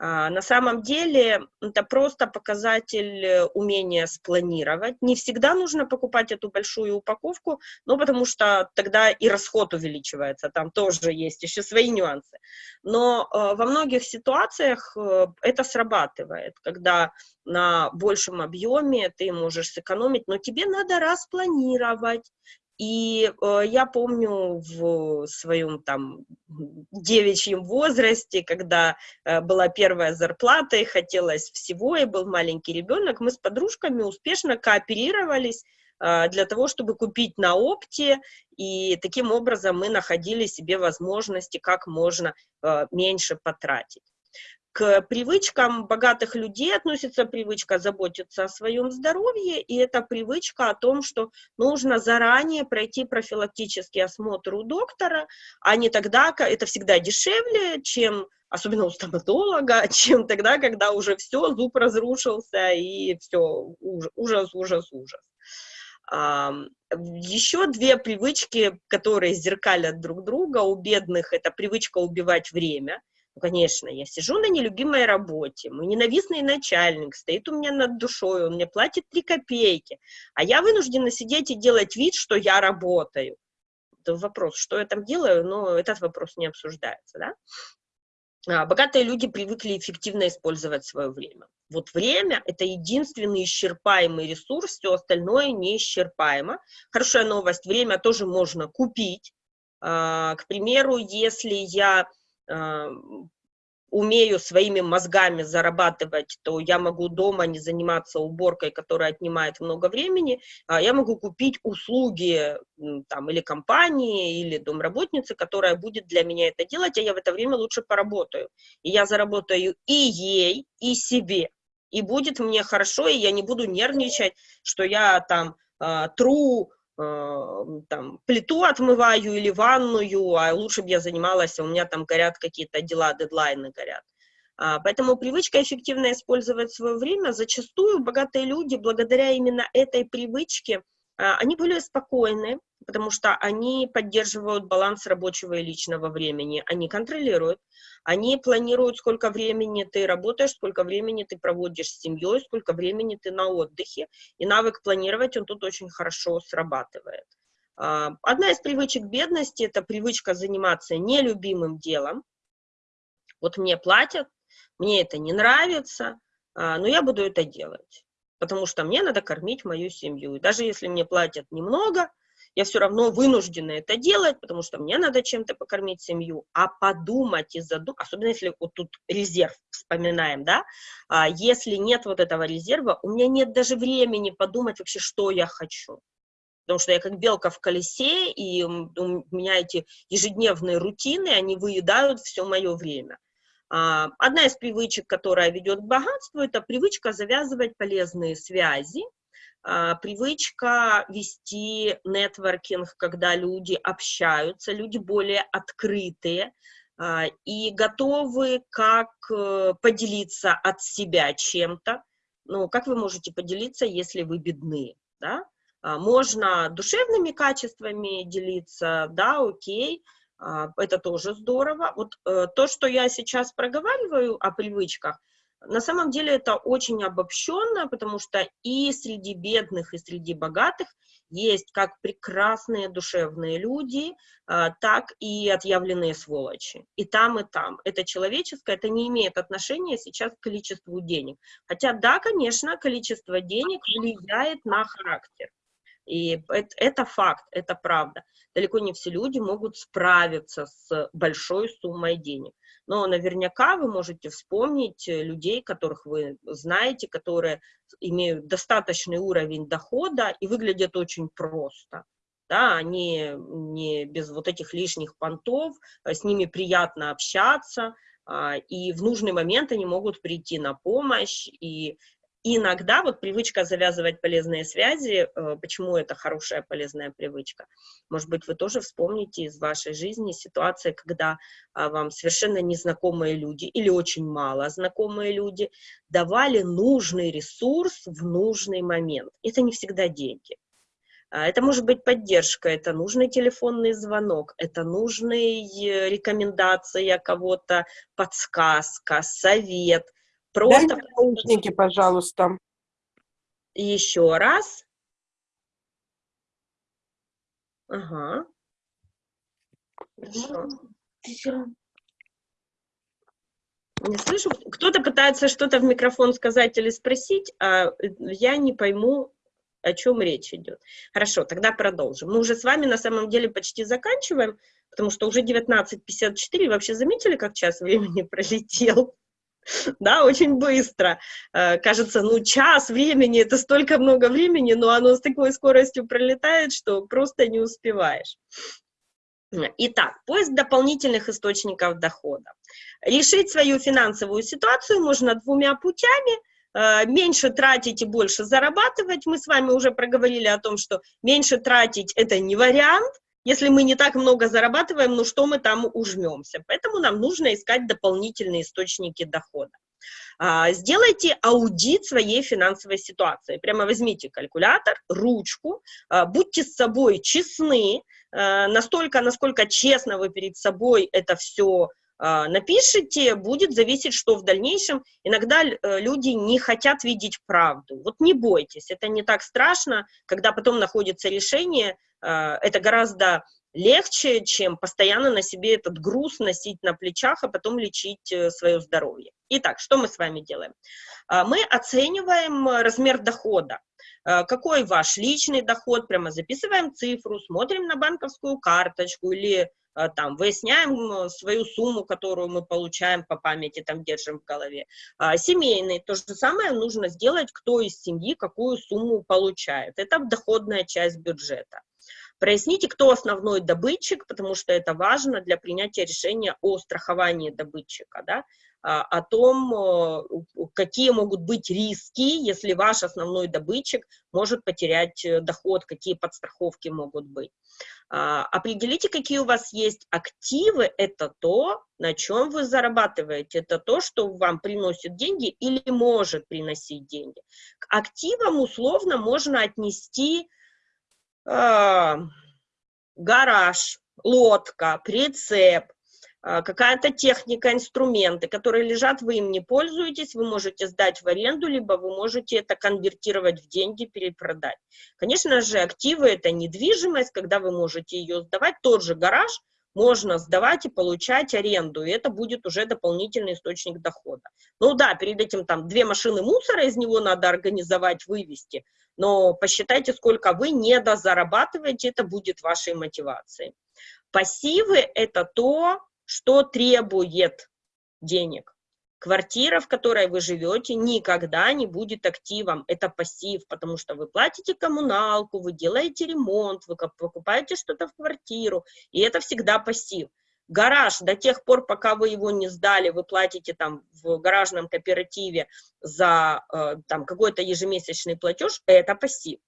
А, на самом деле это просто показатель э, умения спланировать. Не всегда нужно покупать эту большую упаковку, ну, потому что тогда и расход увеличивается, там тоже есть еще свои нюансы. Но э, во многих ситуациях э, это срабатывает, когда на большем объеме ты можешь сэкономить, но тебе надо распланировать, и э, я помню в своем там девичьем возрасте, когда э, была первая зарплата и хотелось всего, и был маленький ребенок, мы с подружками успешно кооперировались э, для того, чтобы купить на опте, и таким образом мы находили себе возможности, как можно э, меньше потратить. К привычкам богатых людей относится привычка заботиться о своем здоровье, и это привычка о том, что нужно заранее пройти профилактический осмотр у доктора, а не тогда, это всегда дешевле, чем особенно у стоматолога, чем тогда, когда уже все, зуб разрушился, и все, ужас, ужас, ужас. Еще две привычки, которые зеркалят друг друга у бедных, это привычка убивать время – Ну, конечно, я сижу на нелюбимой работе, мой ненавистный начальник стоит у меня над душой, он мне платит 3 копейки, а я вынуждена сидеть и делать вид, что я работаю. Это вопрос, что я там делаю, но этот вопрос не обсуждается, да? А, богатые люди привыкли эффективно использовать свое время. Вот время – это единственный исчерпаемый ресурс, все остальное неисчерпаемо. Хорошая новость – время тоже можно купить. А, к примеру, если я умею своими мозгами зарабатывать, то я могу дома не заниматься уборкой, которая отнимает много времени, а я могу купить услуги там, или компании, или домработницы, которая будет для меня это делать, а я в это время лучше поработаю. И я заработаю и ей, и себе. И будет мне хорошо, и я не буду нервничать, что я там э, тру там, плиту отмываю или ванную, а лучше бы я занималась, а у меня там горят какие-то дела, дедлайны горят. А, поэтому привычка эффективно использовать свое время, зачастую богатые люди, благодаря именно этой привычке, они более спокойны, потому что они поддерживают баланс рабочего и личного времени, они контролируют, они планируют, сколько времени ты работаешь, сколько времени ты проводишь с семьей, сколько времени ты на отдыхе, и навык планировать, он тут очень хорошо срабатывает. А, одна из привычек бедности – это привычка заниматься нелюбимым делом. Вот мне платят, мне это не нравится, а, но я буду это делать потому что мне надо кормить мою семью. И даже если мне платят немного, я все равно вынуждена это делать, потому что мне надо чем-то покормить семью, а подумать и задумать, особенно если вот тут резерв вспоминаем, да, а если нет вот этого резерва, у меня нет даже времени подумать вообще, что я хочу. Потому что я как белка в колесе, и у меня эти ежедневные рутины, они выедают все мое время. А, одна из привычек, которая ведет к богатству, это привычка завязывать полезные связи, а, привычка вести нетворкинг, когда люди общаются, люди более открытые а, и готовы как э, поделиться от себя чем-то. Ну, как вы можете поделиться, если вы бедны, да? Можно душевными качествами делиться, да, окей, это тоже здорово. Вот э, то, что я сейчас проговариваю о привычках, на самом деле это очень обобщенно, потому что и среди бедных, и среди богатых есть как прекрасные душевные люди, а, так и отъявленные сволочи. И там, и там. Это человеческое, это не имеет отношения сейчас к количеству денег. Хотя, да, конечно, количество денег влияет на характер. И это, это факт, это правда. Далеко не все люди могут справиться с большой суммой денег. Но наверняка вы можете вспомнить э, людей, которых вы знаете, которые имеют достаточный уровень дохода и выглядят очень просто. Да, они не без вот этих лишних понтов, а с ними приятно общаться, а, и в нужный момент они могут прийти на помощь, и иногда вот привычка завязывать полезные связи, э, почему это хорошая полезная привычка? Может быть, вы тоже вспомните из вашей жизни ситуации, когда а, вам совершенно незнакомые люди или очень мало знакомые люди давали нужный ресурс в нужный момент. Это не всегда деньги. А, это может быть поддержка, это нужный телефонный звонок, это нужная э, рекомендация кого-то, подсказка, совет – Просто... Дайте наушники, пожалуйста. Еще раз. Ага. Хорошо. Не слышу. Кто-то пытается что-то в микрофон сказать или спросить, а я не пойму, о чем речь идет. Хорошо, тогда продолжим. Мы уже с вами на самом деле почти заканчиваем, потому что уже 19.54. Вообще заметили, как час времени пролетел? да, очень быстро. Э, кажется, ну, час времени, это столько много времени, но оно с такой скоростью пролетает, что просто не успеваешь. Итак, поиск дополнительных источников дохода. Решить свою финансовую ситуацию можно двумя путями. Э, меньше тратить и больше зарабатывать. Мы с вами уже проговорили о том, что меньше тратить – это не вариант, если мы не так много зарабатываем, ну что мы там ужмемся? Поэтому нам нужно искать дополнительные источники дохода. А, сделайте аудит своей финансовой ситуации. Прямо возьмите калькулятор, ручку, а, будьте с собой честны, а, настолько, насколько честно вы перед собой это все напишите, будет зависеть, что в дальнейшем. Иногда э, люди не хотят видеть правду. Вот не бойтесь, это не так страшно, когда потом находится решение, а, это гораздо легче, чем постоянно на себе этот груз носить на плечах, а потом лечить э, свое здоровье. Итак, что мы с вами делаем? А, мы оцениваем размер дохода. Какой ваш личный доход, прямо записываем цифру, смотрим на банковскую карточку или а, там, выясняем свою сумму, которую мы получаем по памяти, там, держим в голове. А, семейный, то же самое нужно сделать, кто из семьи какую сумму получает. Это доходная часть бюджета. Проясните, кто основной добытчик, потому что это важно для принятия решения о страховании добытчика, да, а, о том, какие могут быть риски, если ваш основной добытчик может потерять э, доход, какие подстраховки могут быть. А, определите, какие у вас есть активы, это то, на чем вы зарабатываете, это то, что вам приносит деньги или может приносить деньги. К активам условно можно отнести э, гараж, лодка, прицеп, а, какая-то техника, инструменты, которые лежат, вы им не пользуетесь, вы можете сдать в аренду, либо вы можете это конвертировать в деньги, перепродать. Конечно же, активы – это недвижимость, когда вы можете ее сдавать, тот же гараж можно сдавать и получать аренду, и это будет уже дополнительный источник дохода. Ну да, перед этим там две машины мусора из него надо организовать, вывести, но посчитайте, сколько вы недозарабатываете, это будет вашей мотивацией. Пассивы – это то, что требует денег. Квартира, в которой вы живете, никогда не будет активом. Это пассив, потому что вы платите коммуналку, вы делаете ремонт, вы покупаете что-то в квартиру, и это всегда пассив. Гараж, до тех пор, пока вы его не сдали, вы платите там в гаражном кооперативе за э, там какой-то ежемесячный платеж, это пассив.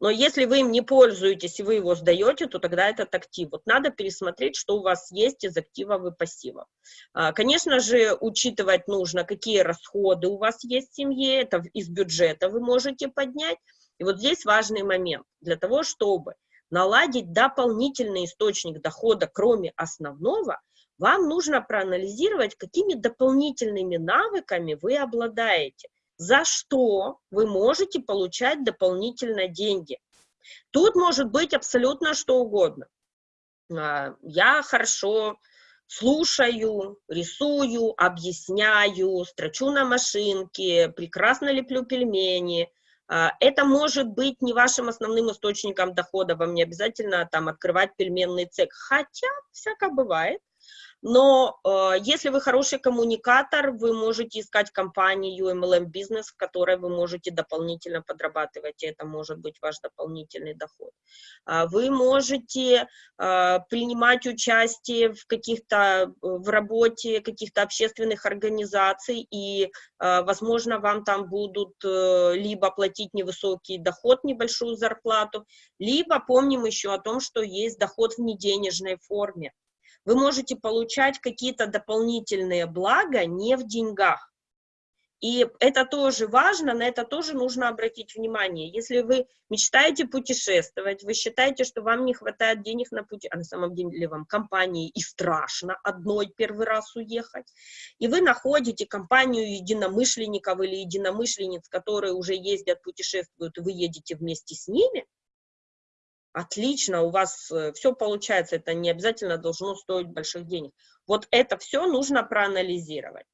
Но если вы им не пользуетесь и вы его сдаете, то тогда этот актив. Вот надо пересмотреть, что у вас есть из активов и пассивов. А, конечно же, учитывать нужно, какие расходы у вас есть в семье, это из бюджета вы можете поднять. И вот здесь важный момент. Для того, чтобы наладить дополнительный источник дохода, кроме основного, вам нужно проанализировать, какими дополнительными навыками вы обладаете за что вы можете получать дополнительно деньги. Тут может быть абсолютно что угодно. А, я хорошо слушаю, рисую, объясняю, строчу на машинке, прекрасно леплю пельмени. А, это может быть не вашим основным источником дохода, вам не обязательно там открывать пельменный цех, хотя всяко бывает. Но э, если вы хороший коммуникатор, вы можете искать компанию MLM бизнес, в которой вы можете дополнительно подрабатывать, и это может быть ваш дополнительный доход. А вы можете э, принимать участие в каких-то, э, в работе каких-то общественных организаций, и, э, возможно, вам там будут э, либо платить невысокий доход, небольшую зарплату, либо помним еще о том, что есть доход в неденежной форме вы можете получать какие-то дополнительные блага не в деньгах. И это тоже важно, на это тоже нужно обратить внимание. Если вы мечтаете путешествовать, вы считаете, что вам не хватает денег на пути, а на самом деле вам компании и страшно одной первый раз уехать, и вы находите компанию единомышленников или единомышленниц, которые уже ездят, путешествуют, и вы едете вместе с ними, отлично, у вас э, все получается, это не обязательно должно стоить больших денег. Вот это все нужно проанализировать.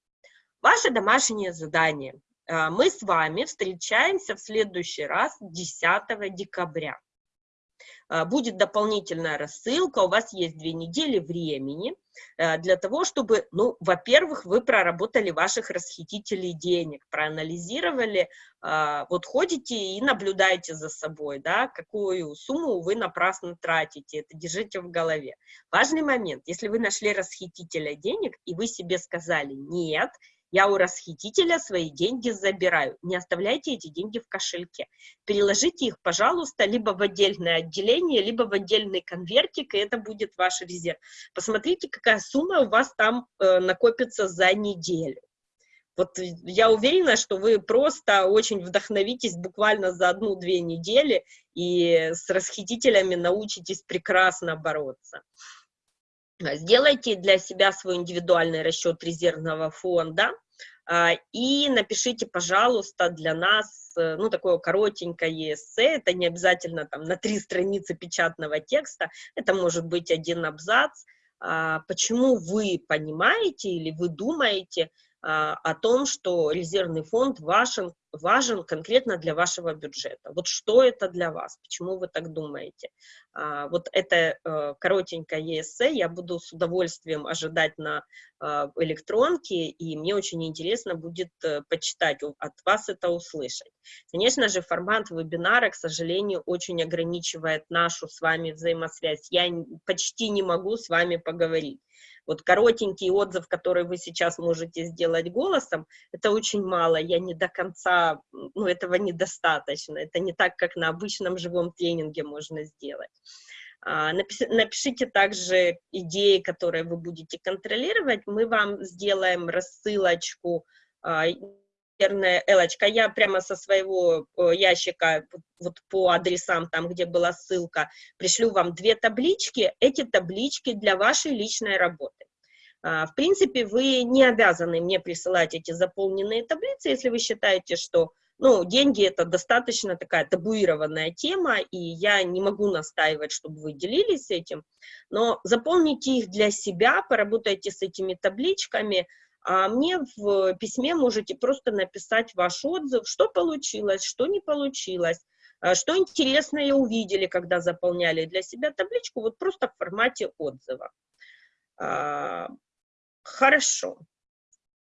Ваше домашнее задание. А, мы с вами встречаемся в следующий раз 10 декабря. А, будет дополнительная рассылка, у вас есть две недели времени э, для того, чтобы, ну, во-первых, вы проработали ваших расхитителей денег, проанализировали, а, вот ходите и наблюдаете за собой, да, какую сумму вы напрасно тратите, это держите в голове. Важный момент, если вы нашли расхитителя денег, и вы себе сказали, нет, я у расхитителя свои деньги забираю. Не оставляйте эти деньги в кошельке. Переложите их, пожалуйста, либо в отдельное отделение, либо в отдельный конвертик, и это будет ваш резерв. Посмотрите, какая сумма у вас там э, накопится за неделю. Вот я уверена, что вы просто очень вдохновитесь буквально за одну-две недели и с расхитителями научитесь прекрасно бороться. Сделайте для себя свой индивидуальный расчет резервного фонда и напишите, пожалуйста, для нас, э, ну, такое коротенькое эссе, это не обязательно там на три страницы печатного текста, это может быть один абзац, а, почему вы понимаете или вы думаете а, о том, что резервный фонд важен, важен конкретно для вашего бюджета. Вот что это для вас, почему вы так думаете. А, вот это э, коротенькое эссе я буду с удовольствием ожидать на э, электронке, и мне очень интересно будет э, почитать, от вас это услышать. Конечно же, формат вебинара, к сожалению, очень ограничивает нашу с вами взаимосвязь. Я почти не могу с вами поговорить. Вот коротенький отзыв, который вы сейчас можете сделать голосом, это очень мало, я не до конца, ну, этого недостаточно, это не так, как на обычном живом тренинге можно сделать. А, напишите также идеи, которые вы будете контролировать, мы вам сделаем рассылочку а, наверное, Элочка, я прямо со своего ящика, вот по адресам, там, где была ссылка, пришлю вам две таблички. Эти таблички для вашей личной работы. А, в принципе, вы не обязаны мне присылать эти заполненные таблицы, если вы считаете, что ну, деньги это достаточно такая табуированная тема, и я не могу настаивать, чтобы вы делились этим, но заполните их для себя, поработайте с этими табличками, а мне в письме можете просто написать ваш отзыв, что получилось, что не получилось, а, что интересное увидели, когда заполняли для себя табличку, вот просто в формате отзыва. Хорошо.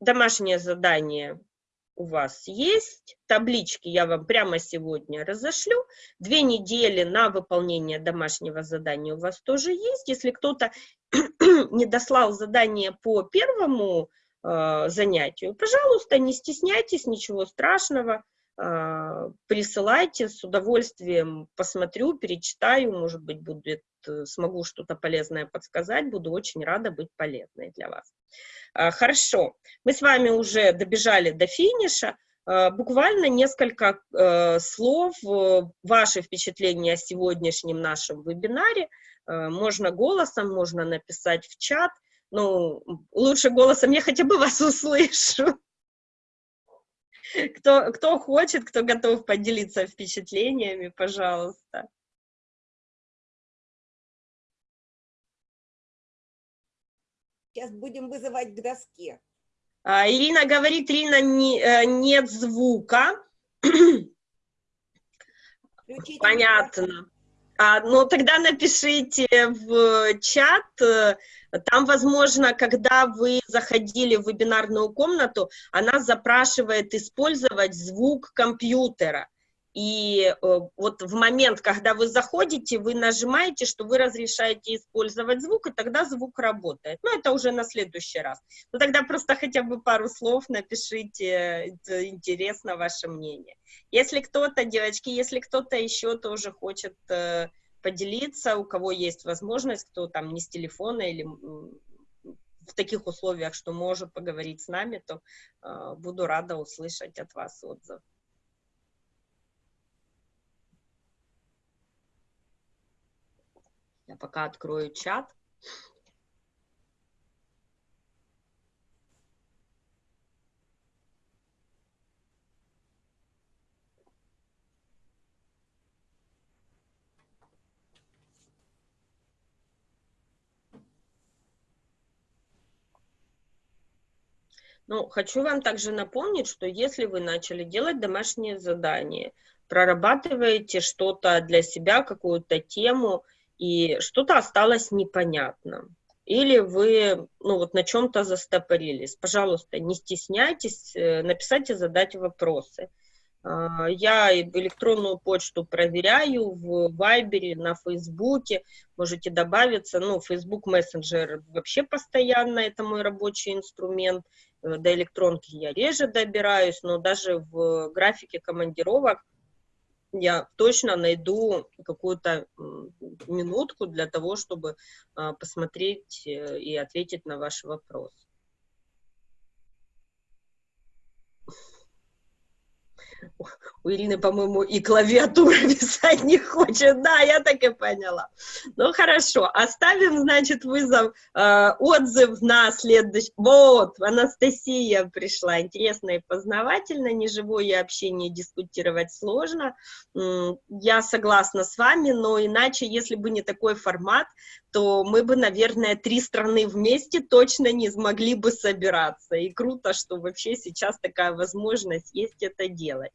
Домашнее задание у вас есть, таблички я вам прямо сегодня разошлю, две недели на выполнение домашнего задания у вас тоже есть, если кто-то не дослал задание по первому э, занятию. Пожалуйста, не стесняйтесь, ничего страшного, присылайте, с удовольствием посмотрю, перечитаю, может быть, будет, э, смогу что-то полезное подсказать, буду очень рада быть полезной для вас. Э, хорошо, мы с вами уже добежали до финиша, э, буквально несколько э, слов, э, ваши впечатления о сегодняшнем нашем вебинаре, можно голосом, можно написать в чат, ну, лучше голосом я хотя бы вас услышу. Кто, кто хочет, кто готов поделиться впечатлениями, пожалуйста. Сейчас будем вызывать к доске. А, Ирина говорит, Ирина, не, э, нет звука. Включите Понятно. А, ну, тогда напишите в чат, э, там, возможно, когда вы заходили в вебинарную комнату, она запрашивает использовать звук компьютера. И э, вот в момент, когда вы заходите, вы нажимаете, что вы разрешаете использовать звук, и тогда звук работает. Ну, это уже на следующий раз. Ну, тогда просто хотя бы пару слов напишите, это интересно ваше мнение. Если кто-то, девочки, если кто-то еще тоже хочет э, поделиться, у кого есть возможность, кто там не с телефона или в таких условиях, что может поговорить с нами, то э, буду рада услышать от вас отзыв. Я пока открою чат. Ну, хочу вам также напомнить, что если вы начали делать домашнее задание, прорабатываете что-то для себя, какую-то тему, и что-то осталось непонятно, или вы ну, вот на чем-то застопорились, пожалуйста, не стесняйтесь, э, написать и задать вопросы. А, я электронную почту проверяю в Вайбере, на Фейсбуке, можете добавиться, ну, Facebook Messenger вообще постоянно, это мой рабочий инструмент, э, до электронки я реже добираюсь, но даже в графике командировок я точно найду какую-то минутку для того, чтобы а, посмотреть э, и ответить на ваш вопрос. У Ирины, по-моему, и клавиатура писать не хочет. Да, я так и поняла. Ну, хорошо. Оставим, значит, вызов, э, отзыв на следующий... Вот, Анастасия пришла. Интересно и познавательно. Неживое общение дискутировать сложно. Я согласна с вами, но иначе, если бы не такой формат, то мы бы, наверное, три страны вместе точно не смогли бы собираться. И круто, что вообще сейчас такая возможность есть это делать.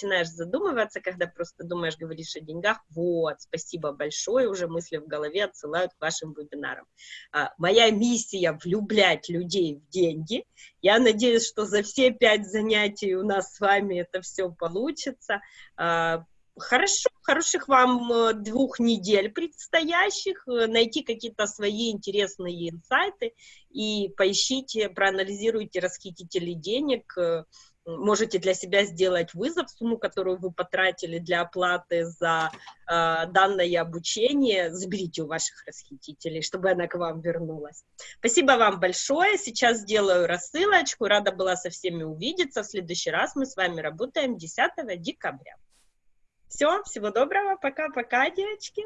Начинаешь задумываться, когда просто думаешь, говоришь о деньгах. Вот, спасибо большое, уже мысли в голове отсылают к вашим вебинарам. А, Моя миссия – влюблять людей в деньги. Я надеюсь, что за все пять занятий у нас с вами это все получится. А, Хорошо, хороших вам э, двух недель предстоящих, э, найти какие-то свои интересные инсайты и поищите, проанализируйте расхитителей денег, э, можете для себя сделать вызов, сумму, которую вы потратили для оплаты за э, данное обучение, заберите у ваших расхитителей, чтобы она к вам вернулась. Спасибо вам большое, сейчас сделаю рассылочку, рада была со всеми увидеться, в следующий раз мы с вами работаем 10 декабря. Все, всего доброго, пока-пока, девочки.